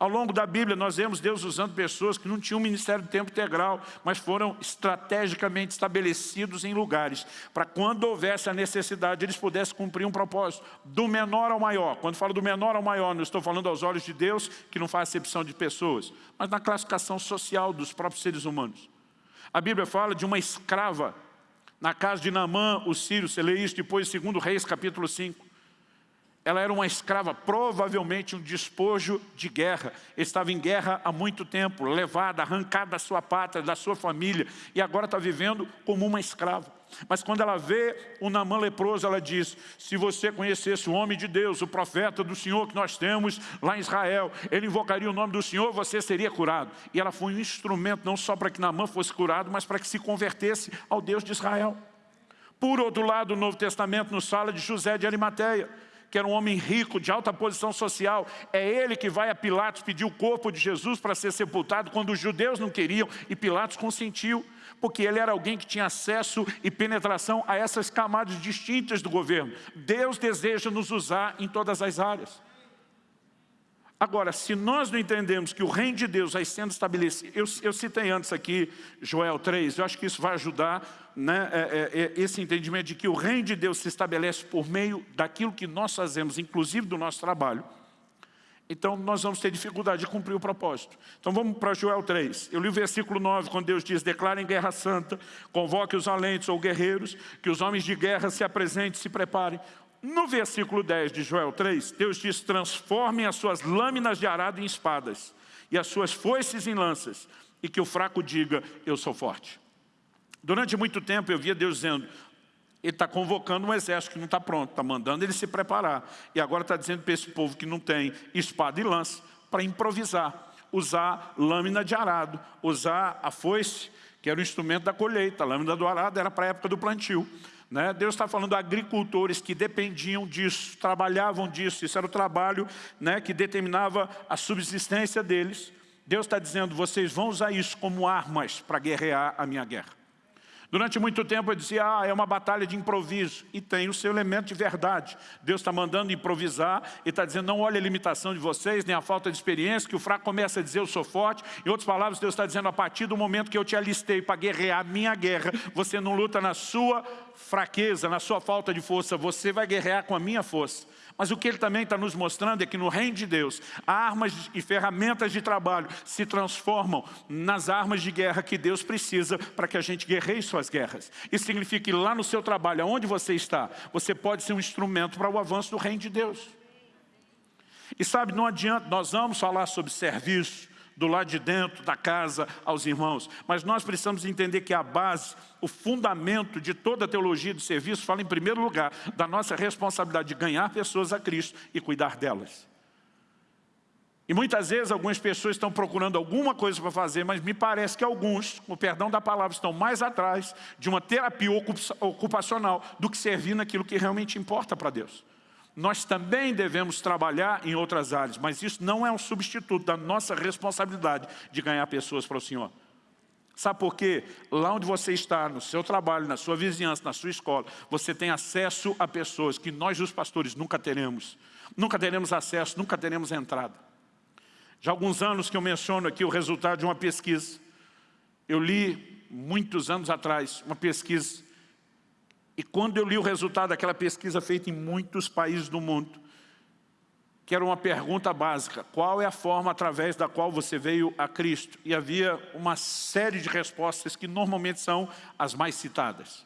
Ao longo da Bíblia, nós vemos Deus usando pessoas que não tinham ministério de tempo integral, mas foram estrategicamente estabelecidos em lugares, para quando houvesse a necessidade, eles pudessem cumprir um propósito, do menor ao maior. Quando falo do menor ao maior, não estou falando aos olhos de Deus, que não faz acepção de pessoas, mas na classificação social dos próprios seres humanos. A Bíblia fala de uma escrava, na casa de Naamã, o sírio, você lê isso depois, segundo Reis, capítulo 5. Ela era uma escrava, provavelmente um despojo de guerra. Estava em guerra há muito tempo, levada, arrancada da sua pátria, da sua família, e agora está vivendo como uma escrava. Mas quando ela vê o Namã leproso, ela diz, se você conhecesse o homem de Deus, o profeta do Senhor que nós temos lá em Israel, ele invocaria o nome do Senhor, você seria curado. E ela foi um instrumento não só para que Namã fosse curado, mas para que se convertesse ao Deus de Israel. Por outro lado, o Novo Testamento nos fala de José de Arimateia que era um homem rico, de alta posição social, é ele que vai a Pilatos pedir o corpo de Jesus para ser sepultado, quando os judeus não queriam, e Pilatos consentiu, porque ele era alguém que tinha acesso e penetração a essas camadas distintas do governo. Deus deseja nos usar em todas as áreas. Agora, se nós não entendemos que o reino de Deus vai sendo estabelecido, eu, eu citei antes aqui Joel 3, eu acho que isso vai ajudar né, é, é, é, esse entendimento de que o reino de Deus se estabelece por meio daquilo que nós fazemos, inclusive do nosso trabalho. Então nós vamos ter dificuldade de cumprir o propósito. Então vamos para Joel 3. Eu li o versículo 9, quando Deus diz, declarem guerra santa, convoque os valentes ou guerreiros, que os homens de guerra se apresentem, se preparem. No versículo 10 de Joel 3, Deus diz, transformem as suas lâminas de arado em espadas e as suas foices em lanças, e que o fraco diga, eu sou forte. Durante muito tempo eu via Deus dizendo, ele está convocando um exército que não está pronto, está mandando ele se preparar. E agora está dizendo para esse povo que não tem espada e lança, para improvisar, usar lâmina de arado, usar a foice, que era o instrumento da colheita, a lâmina do arado era para a época do plantio. Né? Deus está falando agricultores que dependiam disso, trabalhavam disso, isso era o trabalho né, que determinava a subsistência deles. Deus está dizendo, vocês vão usar isso como armas para guerrear a minha guerra. Durante muito tempo eu dizia, ah, é uma batalha de improviso. E tem o seu elemento de verdade. Deus está mandando improvisar e está dizendo, não olhe a limitação de vocês, nem a falta de experiência, que o fraco começa a dizer, eu sou forte. Em outras palavras, Deus está dizendo, a partir do momento que eu te alistei para guerrear a minha guerra, você não luta na sua fraqueza, na sua falta de força, você vai guerrear com a minha força. Mas o que ele também está nos mostrando é que no reino de Deus, armas e ferramentas de trabalho se transformam nas armas de guerra que Deus precisa para que a gente guerreie suas guerras. Isso significa que lá no seu trabalho, aonde você está, você pode ser um instrumento para o avanço do reino de Deus. E sabe, não adianta, nós vamos falar sobre serviço, do lado de dentro da casa aos irmãos. Mas nós precisamos entender que a base, o fundamento de toda a teologia do serviço fala em primeiro lugar da nossa responsabilidade de ganhar pessoas a Cristo e cuidar delas. E muitas vezes algumas pessoas estão procurando alguma coisa para fazer, mas me parece que alguns, com o perdão da palavra, estão mais atrás de uma terapia ocupacional do que servir naquilo que realmente importa para Deus. Nós também devemos trabalhar em outras áreas, mas isso não é um substituto da nossa responsabilidade de ganhar pessoas para o Senhor. Sabe por quê? Lá onde você está, no seu trabalho, na sua vizinhança, na sua escola, você tem acesso a pessoas que nós, os pastores, nunca teremos. Nunca teremos acesso, nunca teremos entrada. Já há alguns anos que eu menciono aqui o resultado de uma pesquisa. Eu li, muitos anos atrás, uma pesquisa e quando eu li o resultado daquela pesquisa feita em muitos países do mundo, que era uma pergunta básica, qual é a forma através da qual você veio a Cristo? E havia uma série de respostas que normalmente são as mais citadas.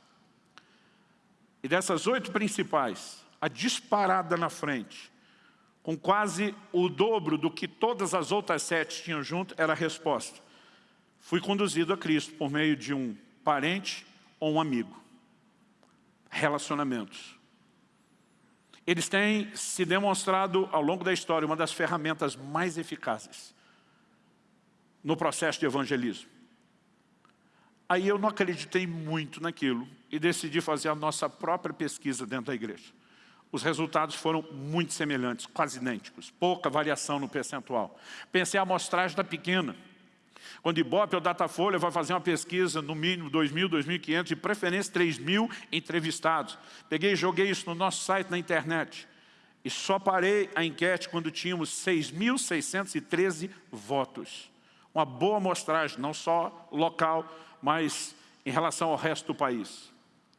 E dessas oito principais, a disparada na frente, com quase o dobro do que todas as outras sete tinham junto, era a resposta. Fui conduzido a Cristo por meio de um parente ou um amigo relacionamentos. Eles têm se demonstrado ao longo da história uma das ferramentas mais eficazes no processo de evangelismo. Aí eu não acreditei muito naquilo e decidi fazer a nossa própria pesquisa dentro da igreja. Os resultados foram muito semelhantes, quase idênticos, pouca variação no percentual. Pensei a amostragem da pequena, quando Ibope ou Datafolha vai fazer uma pesquisa, no mínimo 2.000, 2.500, de preferência 3.000 entrevistados. Peguei e joguei isso no nosso site na internet. E só parei a enquete quando tínhamos 6.613 votos. Uma boa amostragem, não só local, mas em relação ao resto do país.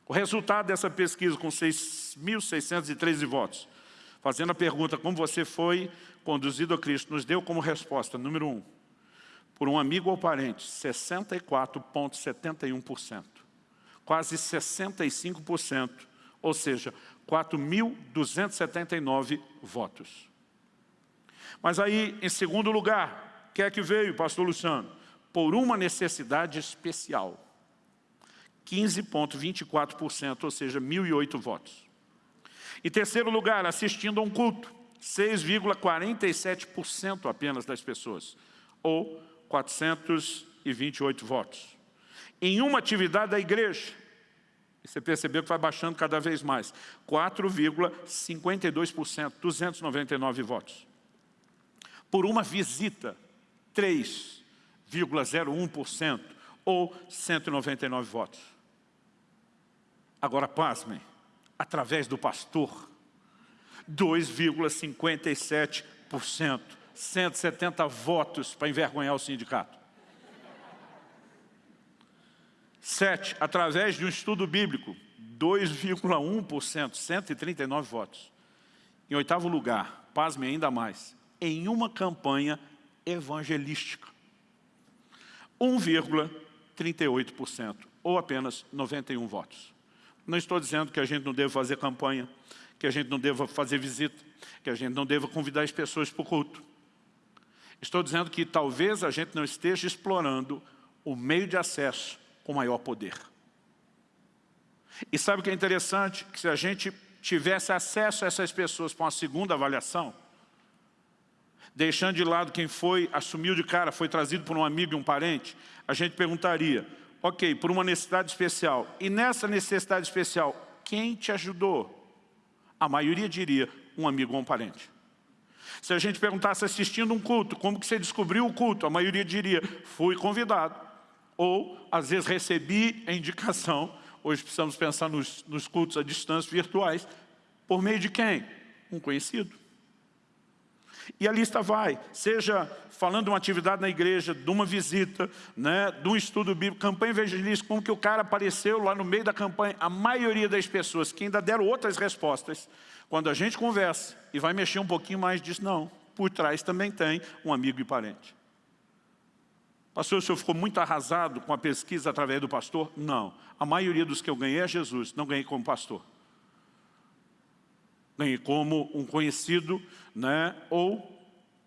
O resultado dessa pesquisa com 6.613 votos, fazendo a pergunta como você foi conduzido a Cristo, nos deu como resposta, número um, por um amigo ou parente, 64,71%. Quase 65%, ou seja, 4.279 votos. Mas aí, em segundo lugar, quer é que veio, pastor Luciano? Por uma necessidade especial. 15,24%, ou seja, 1.008 votos. Em terceiro lugar, assistindo a um culto, 6,47% apenas das pessoas, ou 428 votos. Em uma atividade da igreja, você percebeu que vai baixando cada vez mais, 4,52%, 299 votos. Por uma visita, 3,01%, ou 199 votos. Agora, pasmem, através do pastor, 2,57%. 170 votos para envergonhar o sindicato. Sete, através de um estudo bíblico, 2,1%, 139 votos. Em oitavo lugar, pasme ainda mais, em uma campanha evangelística. 1,38%, ou apenas 91 votos. Não estou dizendo que a gente não deva fazer campanha, que a gente não deva fazer visita, que a gente não deva convidar as pessoas para o culto. Estou dizendo que talvez a gente não esteja explorando o meio de acesso com maior poder. E sabe o que é interessante? Que se a gente tivesse acesso a essas pessoas para uma segunda avaliação, deixando de lado quem foi, assumiu de cara, foi trazido por um amigo e um parente, a gente perguntaria, ok, por uma necessidade especial, e nessa necessidade especial, quem te ajudou? A maioria diria, um amigo ou um parente. Se a gente perguntasse assistindo um culto, como que você descobriu o culto? A maioria diria, fui convidado. Ou, às vezes, recebi a indicação, hoje precisamos pensar nos, nos cultos à distância virtuais, por meio de quem? Um conhecido. E a lista vai, seja falando de uma atividade na igreja, de uma visita, né, de um estudo bíblico, campanha evangelística, como que o cara apareceu lá no meio da campanha. A maioria das pessoas que ainda deram outras respostas, quando a gente conversa e vai mexer um pouquinho mais, diz não, por trás também tem um amigo e parente. Pastor, o senhor ficou muito arrasado com a pesquisa através do pastor? Não. A maioria dos que eu ganhei é Jesus, não ganhei como pastor. Ganhei como um conhecido, né? ou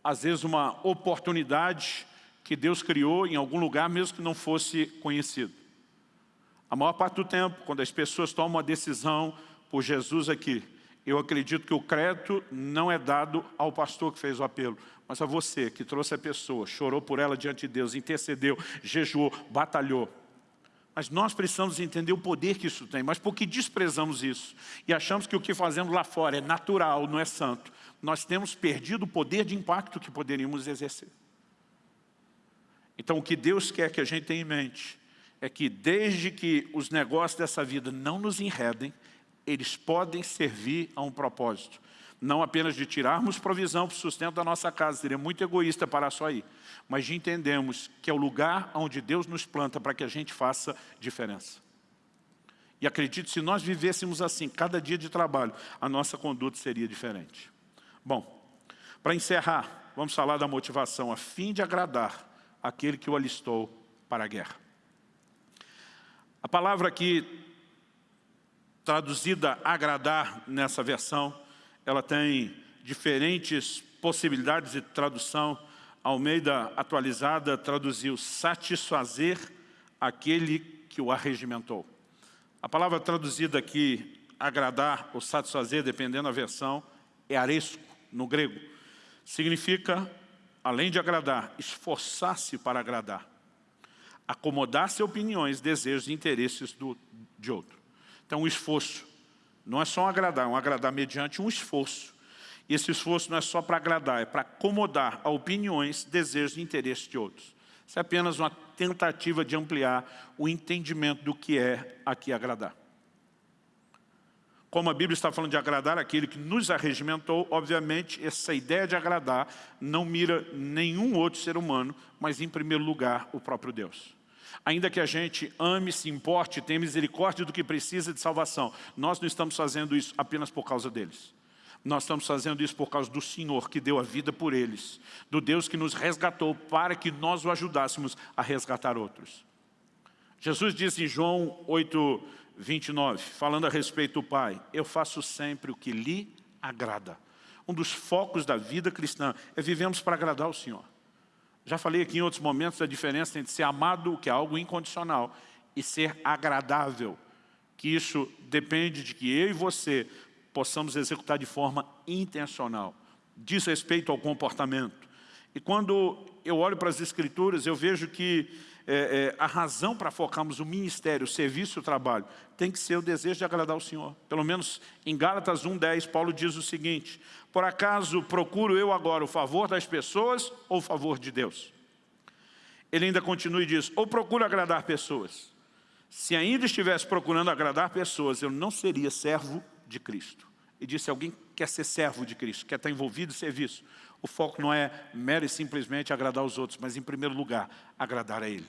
às vezes uma oportunidade que Deus criou em algum lugar, mesmo que não fosse conhecido. A maior parte do tempo, quando as pessoas tomam uma decisão por Jesus aqui, eu acredito que o crédito não é dado ao pastor que fez o apelo, mas a você que trouxe a pessoa, chorou por ela diante de Deus, intercedeu, jejuou, batalhou. Mas nós precisamos entender o poder que isso tem. Mas porque desprezamos isso e achamos que o que fazemos lá fora é natural, não é santo, nós temos perdido o poder de impacto que poderíamos exercer. Então o que Deus quer que a gente tenha em mente é que desde que os negócios dessa vida não nos enredem, eles podem servir a um propósito. Não apenas de tirarmos provisão para o sustento da nossa casa, seria muito egoísta parar só aí, mas de entendermos que é o lugar onde Deus nos planta para que a gente faça diferença. E acredito, se nós vivêssemos assim, cada dia de trabalho, a nossa conduta seria diferente. Bom, para encerrar, vamos falar da motivação, a fim de agradar aquele que o alistou para a guerra. A palavra aqui traduzida agradar nessa versão, ela tem diferentes possibilidades de tradução. Almeida atualizada traduziu satisfazer aquele que o arregimentou. A palavra traduzida aqui, agradar ou satisfazer, dependendo da versão, é aresco, no grego. Significa, além de agradar, esforçar-se para agradar. Acomodar-se a opiniões, desejos e interesses do, de outro. Então, o esforço não é só um agradar, é um agradar mediante um esforço. E esse esforço não é só para agradar, é para acomodar a opiniões, desejos e interesses de outros. Isso é apenas uma tentativa de ampliar o entendimento do que é aqui agradar. Como a Bíblia está falando de agradar aquele que nos arregimentou, obviamente essa ideia de agradar não mira nenhum outro ser humano, mas em primeiro lugar o próprio Deus. Ainda que a gente ame, se importe, tenha misericórdia do que precisa de salvação, nós não estamos fazendo isso apenas por causa deles. Nós estamos fazendo isso por causa do Senhor que deu a vida por eles, do Deus que nos resgatou para que nós o ajudássemos a resgatar outros. Jesus diz em João 8, 29, falando a respeito do Pai, eu faço sempre o que lhe agrada. Um dos focos da vida cristã é vivemos para agradar o Senhor. Já falei aqui em outros momentos a diferença entre ser amado, que é algo incondicional, e ser agradável, que isso depende de que eu e você possamos executar de forma intencional, diz respeito ao comportamento. E quando eu olho para as Escrituras, eu vejo que é, é, a razão para focarmos o ministério, o serviço, o trabalho, tem que ser o desejo de agradar o Senhor. Pelo menos em Gálatas 1,10, Paulo diz o seguinte, por acaso procuro eu agora o favor das pessoas ou o favor de Deus? Ele ainda continua e diz, ou procuro agradar pessoas. Se ainda estivesse procurando agradar pessoas, eu não seria servo de Cristo. E disse, alguém quer ser servo de Cristo, quer estar envolvido em serviço. O foco não é mero e simplesmente agradar os outros, mas em primeiro lugar, agradar a Ele.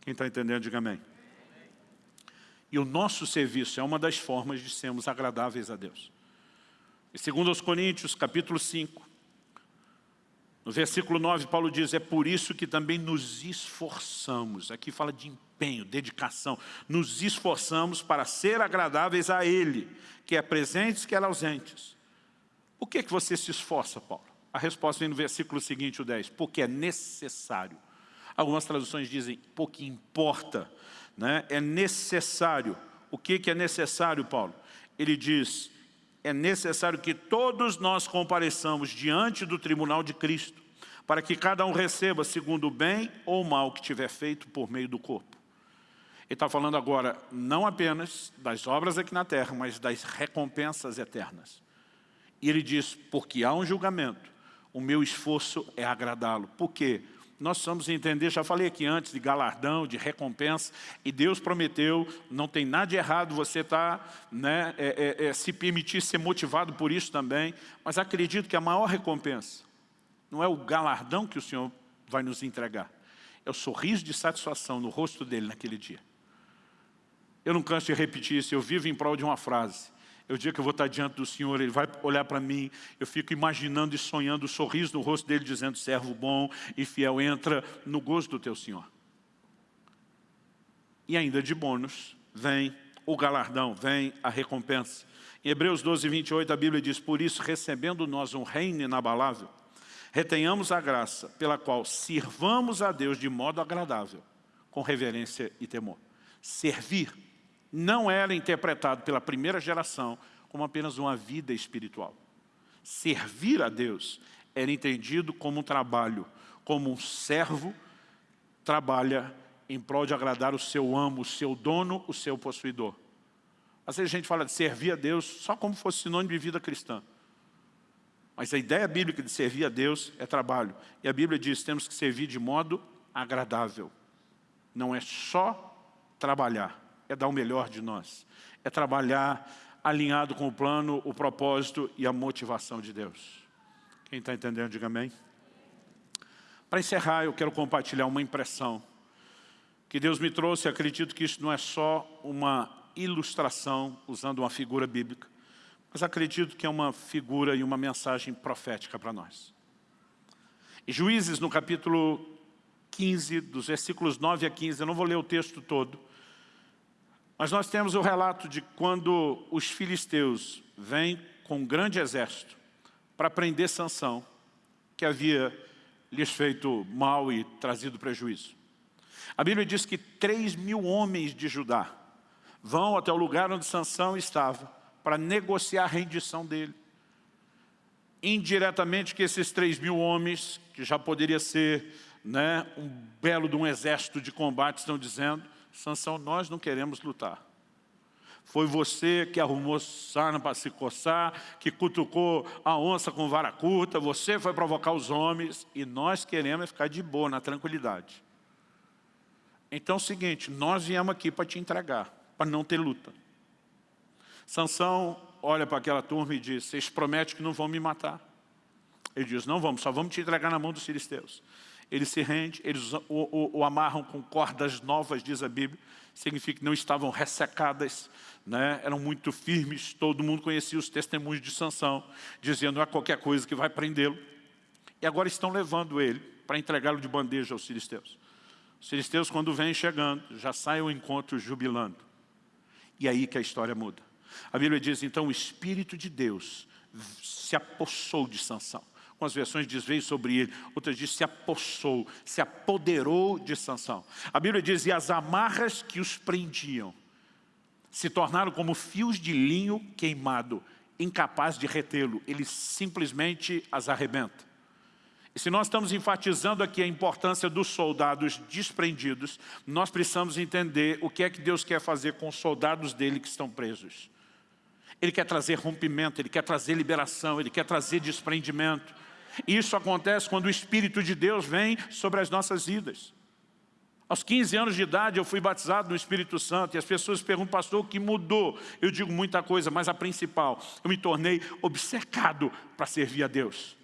Quem está entendendo, diga amém. E o nosso serviço é uma das formas de sermos agradáveis a Deus. E segundo aos Coríntios, capítulo 5, no versículo 9, Paulo diz, é por isso que também nos esforçamos. Aqui fala de empenho, dedicação. Nos esforçamos para ser agradáveis a Ele, que é presentes, que é ausentes. O que que você se esforça, Paulo? A resposta vem no versículo seguinte, o 10. Porque é necessário Algumas traduções dizem, pouco importa. Né? É necessário. O que, que é necessário, Paulo? Ele diz, é necessário que todos nós compareçamos diante do tribunal de Cristo, para que cada um receba segundo o bem ou mal que tiver feito por meio do corpo. Ele está falando agora não apenas das obras aqui na terra, mas das recompensas eternas. E ele diz, porque há um julgamento, o meu esforço é agradá-lo. Por quê? Nós precisamos entender, já falei aqui antes, de galardão, de recompensa, e Deus prometeu, não tem nada de errado você estar, tá, né, é, é, é, se permitir ser motivado por isso também, mas acredito que a maior recompensa não é o galardão que o Senhor vai nos entregar, é o sorriso de satisfação no rosto dele naquele dia. Eu não canso de repetir isso, eu vivo em prol de uma frase, é o dia que eu vou estar diante do Senhor, Ele vai olhar para mim, eu fico imaginando e sonhando o sorriso no rosto dele, dizendo, servo bom e fiel, entra no gozo do teu Senhor. E ainda de bônus, vem o galardão, vem a recompensa. Em Hebreus 12, 28, a Bíblia diz, por isso, recebendo nós um reino inabalável, retenhamos a graça pela qual sirvamos a Deus de modo agradável, com reverência e temor. Servir não era interpretado pela primeira geração como apenas uma vida espiritual. Servir a Deus era entendido como um trabalho, como um servo trabalha em prol de agradar o seu amo, o seu dono, o seu possuidor. Às vezes a gente fala de servir a Deus só como fosse sinônimo de vida cristã. Mas a ideia bíblica de servir a Deus é trabalho. E a Bíblia diz que temos que servir de modo agradável. Não é só trabalhar é dar o melhor de nós. É trabalhar alinhado com o plano, o propósito e a motivação de Deus. Quem está entendendo, diga amém. Para encerrar, eu quero compartilhar uma impressão que Deus me trouxe. Acredito que isso não é só uma ilustração usando uma figura bíblica, mas acredito que é uma figura e uma mensagem profética para nós. Em Juízes, no capítulo 15, dos versículos 9 a 15, eu não vou ler o texto todo, mas nós temos o relato de quando os filisteus vêm com um grande exército para prender Sansão, que havia lhes feito mal e trazido prejuízo. A Bíblia diz que três mil homens de Judá vão até o lugar onde Sansão estava para negociar a rendição dele. Indiretamente que esses três mil homens, que já poderia ser né, um belo de um exército de combate, estão dizendo, Sansão, nós não queremos lutar. Foi você que arrumou sarna para se coçar, que cutucou a onça com vara curta, você foi provocar os homens, e nós queremos ficar de boa, na tranquilidade. Então é o seguinte, nós viemos aqui para te entregar, para não ter luta. Sansão olha para aquela turma e diz, vocês prometem que não vão me matar. Ele diz, não vamos, só vamos te entregar na mão dos filisteus. Ele se rende, eles o, o, o, amarram com cordas novas, diz a Bíblia, significa que não estavam ressecadas, né? eram muito firmes, todo mundo conhecia os testemunhos de Sansão, dizendo, não é qualquer coisa que vai prendê-lo. E agora estão levando ele para entregá-lo de bandeja aos filisteus. Os filisteus, quando vêm chegando, já saem ao encontro jubilando. E aí que a história muda. A Bíblia diz, então, o Espírito de Deus se apossou de Sansão. Umas versões diz veio sobre ele, outras diz se apossou, se apoderou de Sansão. A Bíblia diz, e as amarras que os prendiam se tornaram como fios de linho queimado, incapaz de retê-lo. Ele simplesmente as arrebenta. E se nós estamos enfatizando aqui a importância dos soldados desprendidos, nós precisamos entender o que é que Deus quer fazer com os soldados dele que estão presos. Ele quer trazer rompimento, Ele quer trazer liberação, Ele quer trazer desprendimento. Isso acontece quando o Espírito de Deus vem sobre as nossas vidas. Aos 15 anos de idade eu fui batizado no Espírito Santo e as pessoas perguntam, pastor, o que mudou? Eu digo muita coisa, mas a principal, eu me tornei obcecado para servir a Deus.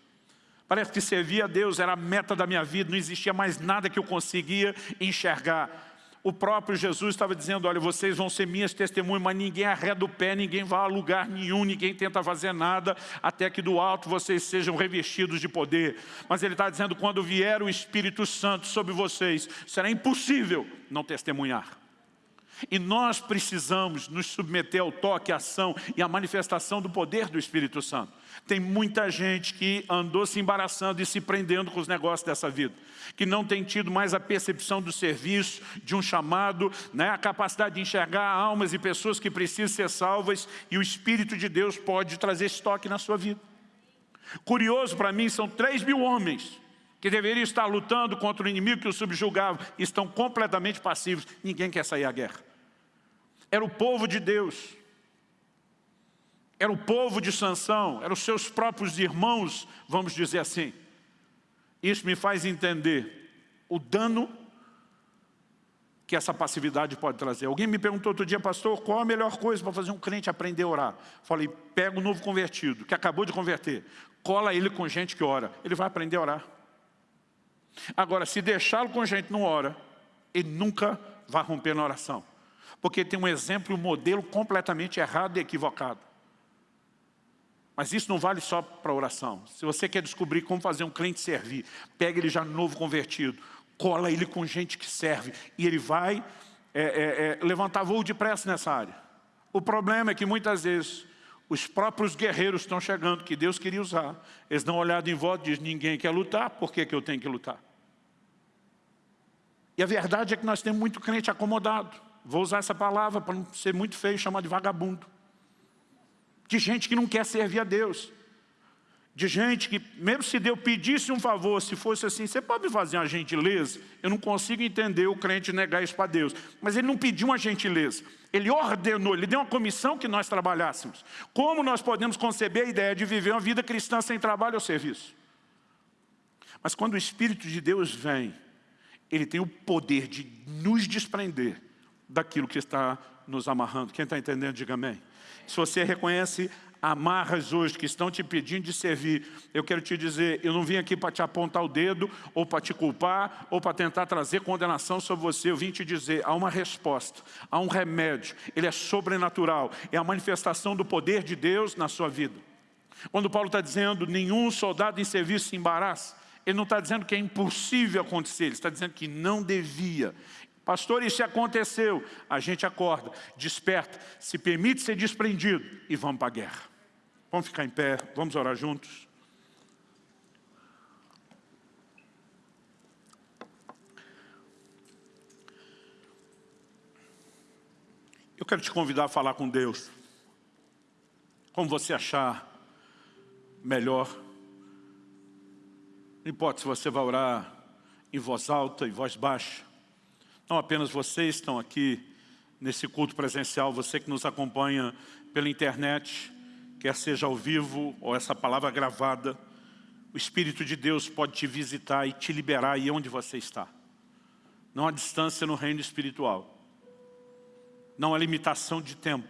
Parece que servir a Deus era a meta da minha vida, não existia mais nada que eu conseguia enxergar o próprio Jesus estava dizendo, olha, vocês vão ser minhas testemunhas, mas ninguém arreda o pé, ninguém vai a lugar nenhum, ninguém tenta fazer nada, até que do alto vocês sejam revestidos de poder. Mas ele está dizendo, quando vier o Espírito Santo sobre vocês, será impossível não testemunhar. E nós precisamos nos submeter ao toque, à ação e à manifestação do poder do Espírito Santo. Tem muita gente que andou se embaraçando e se prendendo com os negócios dessa vida, que não tem tido mais a percepção do serviço, de um chamado, né, a capacidade de enxergar almas e pessoas que precisam ser salvas e o Espírito de Deus pode trazer esse toque na sua vida. Curioso para mim, são 3 mil homens que deveriam estar lutando contra o inimigo que os subjugava, estão completamente passivos. Ninguém quer sair à guerra. Era o povo de Deus. Era o povo de Sansão, eram os seus próprios irmãos, vamos dizer assim. Isso me faz entender o dano que essa passividade pode trazer. Alguém me perguntou outro dia, pastor, qual a melhor coisa para fazer um crente aprender a orar? Falei, pega o novo convertido, que acabou de converter, cola ele com gente que ora, ele vai aprender a orar. Agora, se deixá-lo com gente não ora, ele nunca vai romper na oração. Porque tem um exemplo, um modelo completamente errado e equivocado. Mas isso não vale só para oração. Se você quer descobrir como fazer um crente servir, pega ele já novo convertido, cola ele com gente que serve e ele vai é, é, é, levantar voo depressa nessa área. O problema é que muitas vezes os próprios guerreiros estão chegando, que Deus queria usar. Eles dão uma olhada em volta e dizem, ninguém quer lutar, por que, que eu tenho que lutar? E a verdade é que nós temos muito crente acomodado. Vou usar essa palavra para não ser muito feio, chamar de vagabundo de gente que não quer servir a Deus, de gente que, mesmo se Deus pedisse um favor, se fosse assim, você pode me fazer uma gentileza? Eu não consigo entender o crente negar isso para Deus. Mas ele não pediu uma gentileza, ele ordenou, ele deu uma comissão que nós trabalhássemos. Como nós podemos conceber a ideia de viver uma vida cristã sem trabalho ou serviço? Mas quando o Espírito de Deus vem, ele tem o poder de nos desprender daquilo que está nos amarrando. Quem está entendendo, diga amém. Se você reconhece amarras hoje que estão te pedindo de servir, eu quero te dizer, eu não vim aqui para te apontar o dedo, ou para te culpar, ou para tentar trazer condenação sobre você, eu vim te dizer, há uma resposta, há um remédio, ele é sobrenatural, é a manifestação do poder de Deus na sua vida. Quando Paulo está dizendo, nenhum soldado em serviço se embaraça, ele não está dizendo que é impossível acontecer, ele está dizendo que não devia. Pastor, isso aconteceu. A gente acorda, desperta, se permite ser desprendido e vamos para a guerra. Vamos ficar em pé, vamos orar juntos. Eu quero te convidar a falar com Deus. Como você achar melhor. Não importa se você vai orar em voz alta, em voz baixa. Não apenas vocês estão aqui nesse culto presencial, você que nos acompanha pela internet, quer seja ao vivo ou essa palavra gravada, o Espírito de Deus pode te visitar e te liberar aí onde você está. Não há distância no reino espiritual. Não há limitação de tempo.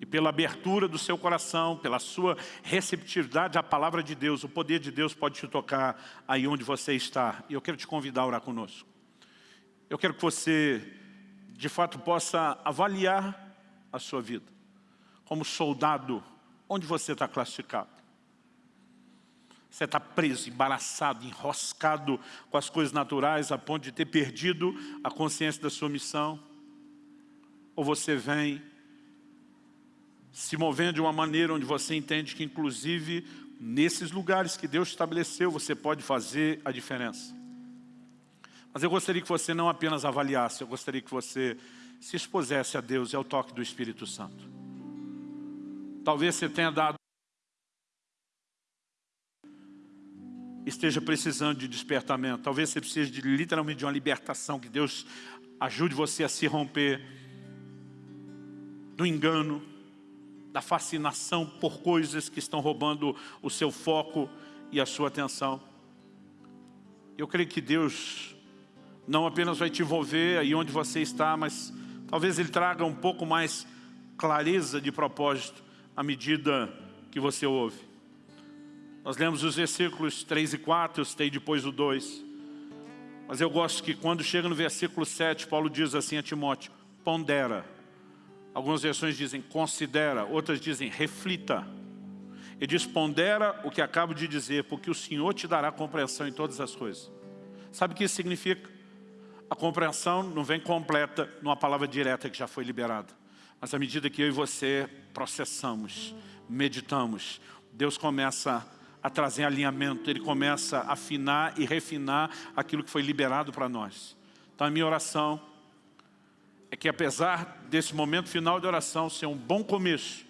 E pela abertura do seu coração, pela sua receptividade à palavra de Deus, o poder de Deus pode te tocar aí onde você está. E eu quero te convidar a orar conosco. Eu quero que você, de fato, possa avaliar a sua vida. Como soldado, onde você está classificado? Você está preso, embaraçado, enroscado com as coisas naturais a ponto de ter perdido a consciência da sua missão? Ou você vem se movendo de uma maneira onde você entende que, inclusive, nesses lugares que Deus estabeleceu, você pode fazer a diferença? Mas eu gostaria que você não apenas avaliasse, eu gostaria que você se expusesse a Deus e ao toque do Espírito Santo. Talvez você tenha dado esteja precisando de despertamento. Talvez você precise de, literalmente de uma libertação, que Deus ajude você a se romper do engano, da fascinação por coisas que estão roubando o seu foco e a sua atenção. Eu creio que Deus não apenas vai te envolver aí onde você está, mas talvez Ele traga um pouco mais clareza de propósito à medida que você ouve. Nós lemos os versículos 3 e 4, eu citei depois o 2. Mas eu gosto que quando chega no versículo 7, Paulo diz assim a Timóteo, pondera. Algumas versões dizem considera, outras dizem reflita. Ele diz pondera o que acabo de dizer, porque o Senhor te dará compreensão em todas as coisas. Sabe o que isso significa? A compreensão não vem completa numa palavra direta que já foi liberada. Mas à medida que eu e você processamos, meditamos, Deus começa a trazer alinhamento, Ele começa a afinar e refinar aquilo que foi liberado para nós. Então a minha oração é que apesar desse momento final de oração ser um bom começo,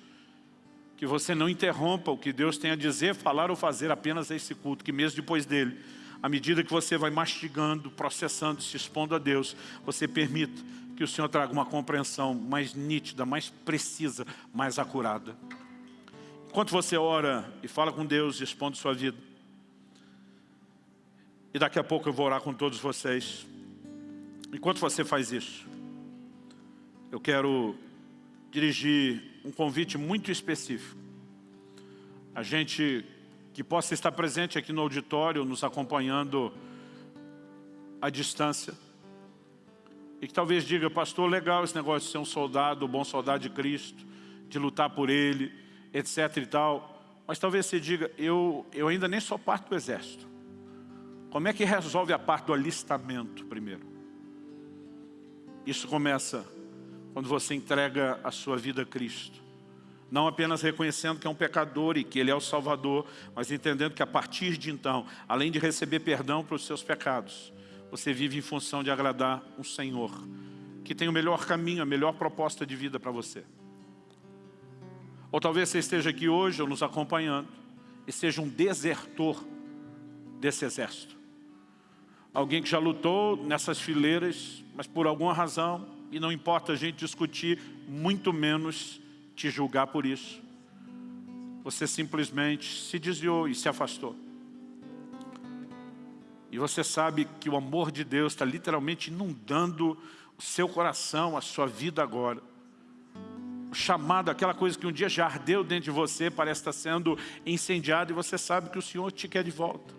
que você não interrompa o que Deus tem a dizer, falar ou fazer apenas esse culto, que mesmo depois dele, à medida que você vai mastigando, processando, se expondo a Deus, você permita que o Senhor traga uma compreensão mais nítida, mais precisa, mais acurada. Enquanto você ora e fala com Deus expondo sua vida, E daqui a pouco eu vou orar com todos vocês. Enquanto você faz isso, eu quero dirigir um convite muito específico. A gente que possa estar presente aqui no auditório, nos acompanhando à distância, e que talvez diga, pastor, legal esse negócio de ser um soldado, um bom soldado de Cristo, de lutar por Ele, etc e tal, mas talvez você diga, eu, eu ainda nem sou parte do exército. Como é que resolve a parte do alistamento primeiro? Isso começa quando você entrega a sua vida a Cristo. Não apenas reconhecendo que é um pecador e que Ele é o Salvador, mas entendendo que a partir de então, além de receber perdão para os seus pecados, você vive em função de agradar um Senhor, que tem o melhor caminho, a melhor proposta de vida para você. Ou talvez você esteja aqui hoje ou nos acompanhando e seja um desertor desse exército. Alguém que já lutou nessas fileiras, mas por alguma razão, e não importa a gente discutir, muito menos te julgar por isso. Você simplesmente se desviou e se afastou. E você sabe que o amor de Deus está literalmente inundando o seu coração, a sua vida agora. O chamado, aquela coisa que um dia já ardeu dentro de você, parece estar sendo incendiado e você sabe que o Senhor te quer de volta.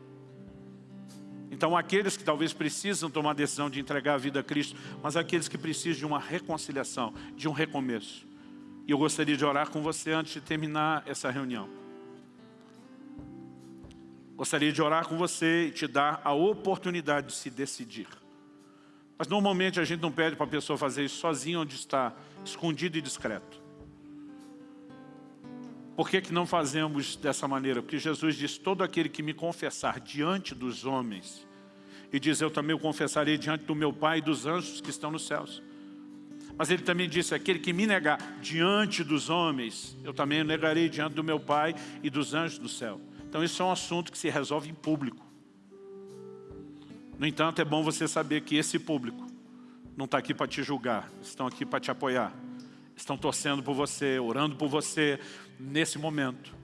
Então aqueles que talvez precisam tomar a decisão de entregar a vida a Cristo, mas aqueles que precisam de uma reconciliação, de um recomeço. E eu gostaria de orar com você antes de terminar essa reunião. Gostaria de orar com você e te dar a oportunidade de se decidir. Mas normalmente a gente não pede para a pessoa fazer isso sozinha onde está, escondido e discreto. Por que, que não fazemos dessa maneira? Porque Jesus diz, todo aquele que me confessar diante dos homens, e diz, eu também o confessarei diante do meu Pai e dos anjos que estão nos céus. Mas ele também disse, aquele que me negar diante dos homens, eu também o negarei diante do meu Pai e dos anjos do céu. Então isso é um assunto que se resolve em público. No entanto, é bom você saber que esse público não está aqui para te julgar, estão aqui para te apoiar. Estão torcendo por você, orando por você nesse momento.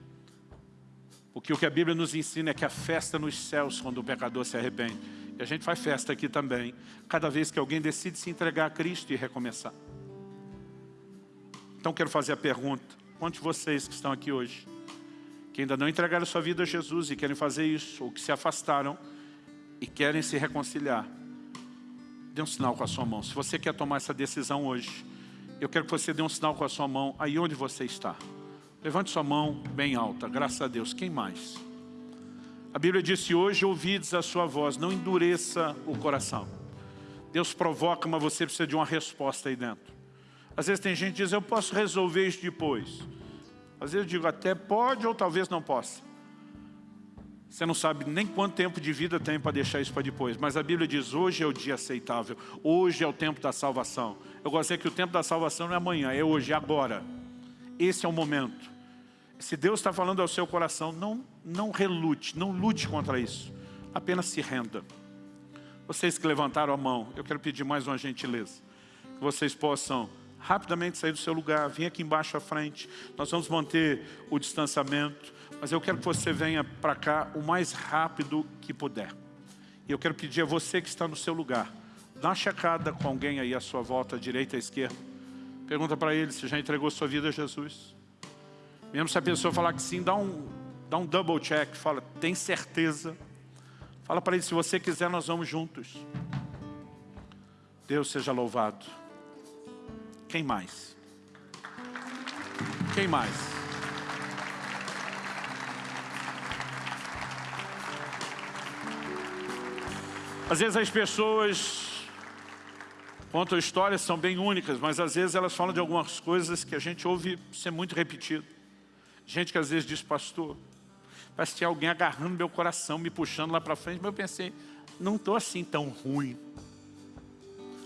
Porque o que a Bíblia nos ensina é que a festa nos céus quando o pecador se arrepende. E a gente faz festa aqui também, cada vez que alguém decide se entregar a Cristo e recomeçar. Então quero fazer a pergunta, quantos de vocês que estão aqui hoje que ainda não entregaram sua vida a Jesus e querem fazer isso, ou que se afastaram e querem se reconciliar, dê um sinal com a sua mão. Se você quer tomar essa decisão hoje, eu quero que você dê um sinal com a sua mão aí onde você está. Levante sua mão bem alta, graças a Deus. Quem mais? A Bíblia disse, hoje ouvides a sua voz, não endureça o coração. Deus provoca, mas você precisa de uma resposta aí dentro. Às vezes tem gente que diz, eu posso resolver isso depois. Às vezes eu digo, até pode ou talvez não possa. Você não sabe nem quanto tempo de vida tem para deixar isso para depois. Mas a Bíblia diz, hoje é o dia aceitável. Hoje é o tempo da salvação. Eu gosto de dizer que o tempo da salvação não é amanhã, é hoje, é agora. Esse é o momento. Se Deus está falando ao seu coração, não, não relute, não lute contra isso. Apenas se renda. Vocês que levantaram a mão, eu quero pedir mais uma gentileza. Que vocês possam rapidamente sair do seu lugar, vem aqui embaixo à frente. Nós vamos manter o distanciamento, mas eu quero que você venha para cá o mais rápido que puder. E eu quero pedir a você que está no seu lugar, dá uma checada com alguém aí à sua volta, à direita, à esquerda. Pergunta para ele se já entregou sua vida a Jesus. Mesmo se a pessoa falar que sim, dá um, dá um double check, fala, tem certeza? Fala para ele, se você quiser, nós vamos juntos. Deus seja louvado. Quem mais? Quem mais? Às vezes as pessoas contam histórias, são bem únicas, mas às vezes elas falam de algumas coisas que a gente ouve ser muito repetido. Gente que às vezes diz, pastor, parece que tinha alguém agarrando meu coração, me puxando lá para frente, mas eu pensei, não estou assim tão ruim.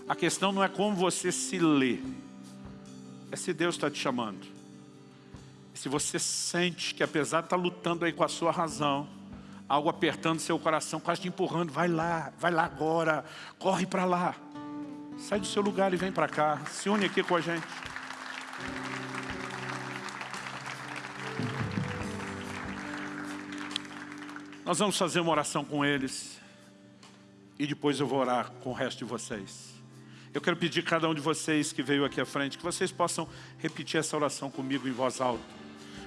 A questão não é como você se lê, é se Deus está te chamando. Se você sente que apesar de estar tá lutando aí com a sua razão, algo apertando seu coração, quase te empurrando, vai lá, vai lá agora, corre para lá. Sai do seu lugar e vem para cá, se une aqui com a gente. Nós vamos fazer uma oração com eles. e depois eu vou orar com o resto de vocês. Eu quero pedir a cada um de vocês que veio aqui à frente, que vocês possam repetir essa oração comigo em voz alta.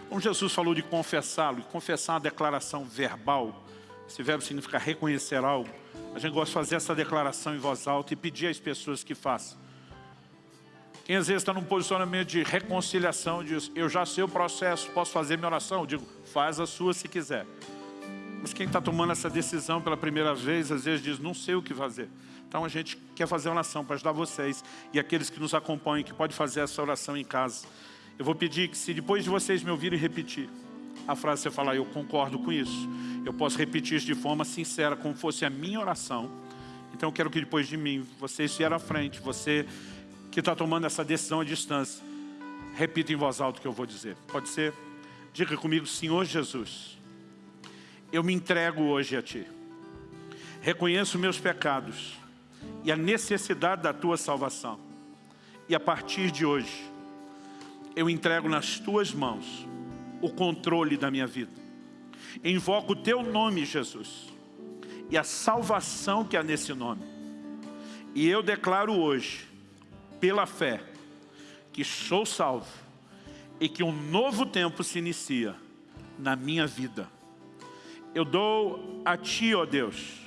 Como Jesus falou de confessá-lo, e confessar uma declaração verbal, esse verbo significa reconhecer algo. A gente gosta de fazer essa declaração em voz alta e pedir às pessoas que façam. Quem às vezes está num posicionamento de reconciliação, diz, eu já sei o processo, posso fazer minha oração? Eu digo, faz a sua se quiser. Mas quem está tomando essa decisão pela primeira vez, às vezes diz, não sei o que fazer. Então a gente quer fazer uma oração para ajudar vocês e aqueles que nos acompanham, que podem fazer essa oração em casa. Eu vou pedir que se depois de vocês me ouvirem repetir, a frase você falar, eu concordo com isso, eu posso repetir isso de forma sincera, como fosse a minha oração. Então eu quero que depois de mim, vocês vieram à frente, você que está tomando essa decisão à distância, repita em voz alta o que eu vou dizer. Pode ser? Diga comigo, Senhor Jesus, eu me entrego hoje a Ti. Reconheço meus pecados e a necessidade da Tua salvação. E a partir de hoje, eu entrego nas Tuas mãos o controle da minha vida. Invoco o Teu nome, Jesus, e a salvação que há nesse nome. E eu declaro hoje, pela fé, que sou salvo e que um novo tempo se inicia na minha vida. Eu dou a Ti, ó Deus,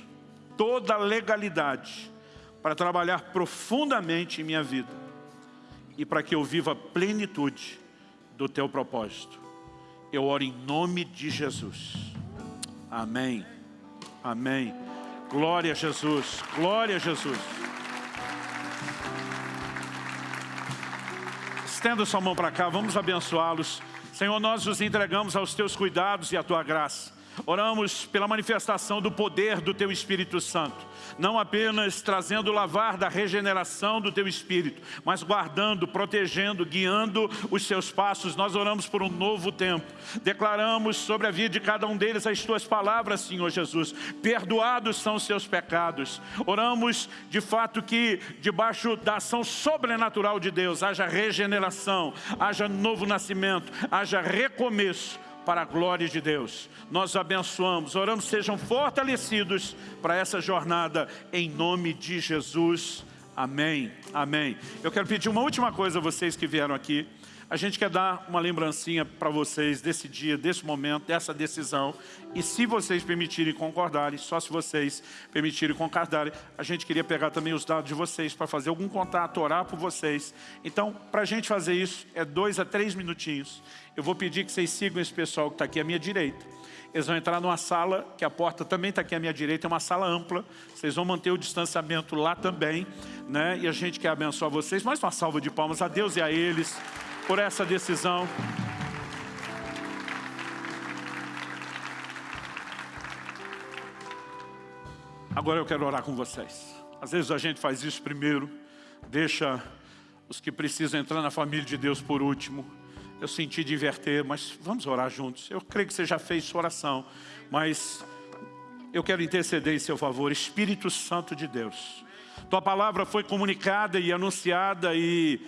toda a legalidade para trabalhar profundamente em minha vida e para que eu viva a plenitude do Teu propósito. Eu oro em nome de Jesus. Amém. Amém. Glória a Jesus. Glória a Jesus. Estenda sua mão para cá, vamos abençoá-los. Senhor, nós os entregamos aos Teus cuidados e à Tua graça. Oramos pela manifestação do poder do Teu Espírito Santo não apenas trazendo o lavar da regeneração do teu Espírito, mas guardando, protegendo, guiando os seus passos. Nós oramos por um novo tempo. Declaramos sobre a vida de cada um deles as tuas palavras, Senhor Jesus. Perdoados são os seus pecados. Oramos de fato que debaixo da ação sobrenatural de Deus haja regeneração, haja novo nascimento, haja recomeço para a glória de Deus. Nós abençoamos, oramos, sejam fortalecidos para essa jornada, em nome de Jesus. Amém, amém. Eu quero pedir uma última coisa a vocês que vieram aqui. A gente quer dar uma lembrancinha para vocês desse dia, desse momento, dessa decisão. E se vocês permitirem concordarem, só se vocês permitirem concordarem, a gente queria pegar também os dados de vocês para fazer algum contato, orar por vocês. Então, para a gente fazer isso, é dois a três minutinhos. Eu vou pedir que vocês sigam esse pessoal que está aqui à minha direita. Eles vão entrar numa sala, que a porta também está aqui à minha direita, é uma sala ampla. Vocês vão manter o distanciamento lá também. Né? E a gente quer abençoar vocês. Mais uma salva de palmas a Deus e a eles por essa decisão. Agora eu quero orar com vocês. Às vezes a gente faz isso primeiro, deixa os que precisam entrar na família de Deus por último eu senti de inverter, mas vamos orar juntos. Eu creio que você já fez sua oração, mas eu quero interceder em seu favor. Espírito Santo de Deus, Tua palavra foi comunicada e anunciada e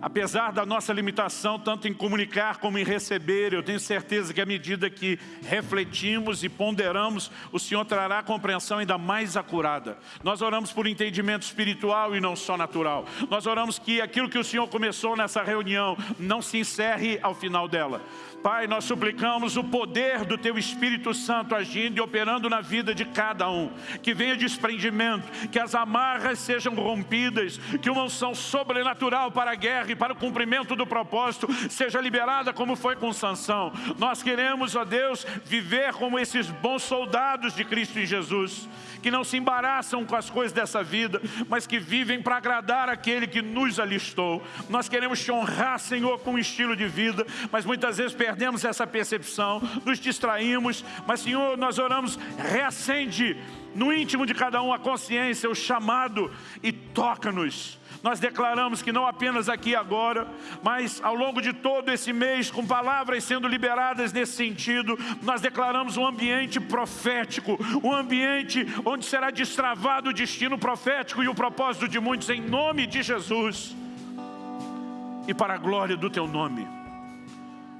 Apesar da nossa limitação, tanto em comunicar como em receber, eu tenho certeza que à medida que refletimos e ponderamos, o Senhor trará compreensão ainda mais acurada. Nós oramos por entendimento espiritual e não só natural. Nós oramos que aquilo que o Senhor começou nessa reunião não se encerre ao final dela. Pai, nós suplicamos o poder do Teu Espírito Santo agindo e operando na vida de cada um. Que venha desprendimento, que as amarras sejam rompidas, que uma unção sobrenatural para a guerra e para o cumprimento do propósito seja liberada como foi com Sansão. Nós queremos, ó Deus, viver como esses bons soldados de Cristo em Jesus que não se embaraçam com as coisas dessa vida, mas que vivem para agradar aquele que nos alistou. Nós queremos te honrar, Senhor, com um estilo de vida, mas muitas vezes essa percepção, nos distraímos, mas Senhor, nós oramos, reacende no íntimo de cada um a consciência, o chamado e toca-nos nós declaramos que não apenas aqui agora, mas ao longo de todo esse mês, com palavras sendo liberadas nesse sentido, nós declaramos um ambiente profético, um ambiente onde será destravado o destino profético e o propósito de muitos, em nome de Jesus. E para a glória do Teu nome,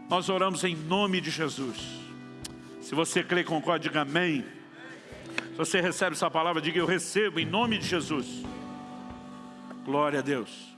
nós oramos em nome de Jesus. Se você crê com código amém, Se você recebe essa palavra, diga eu recebo em nome de Jesus. Glória a Deus.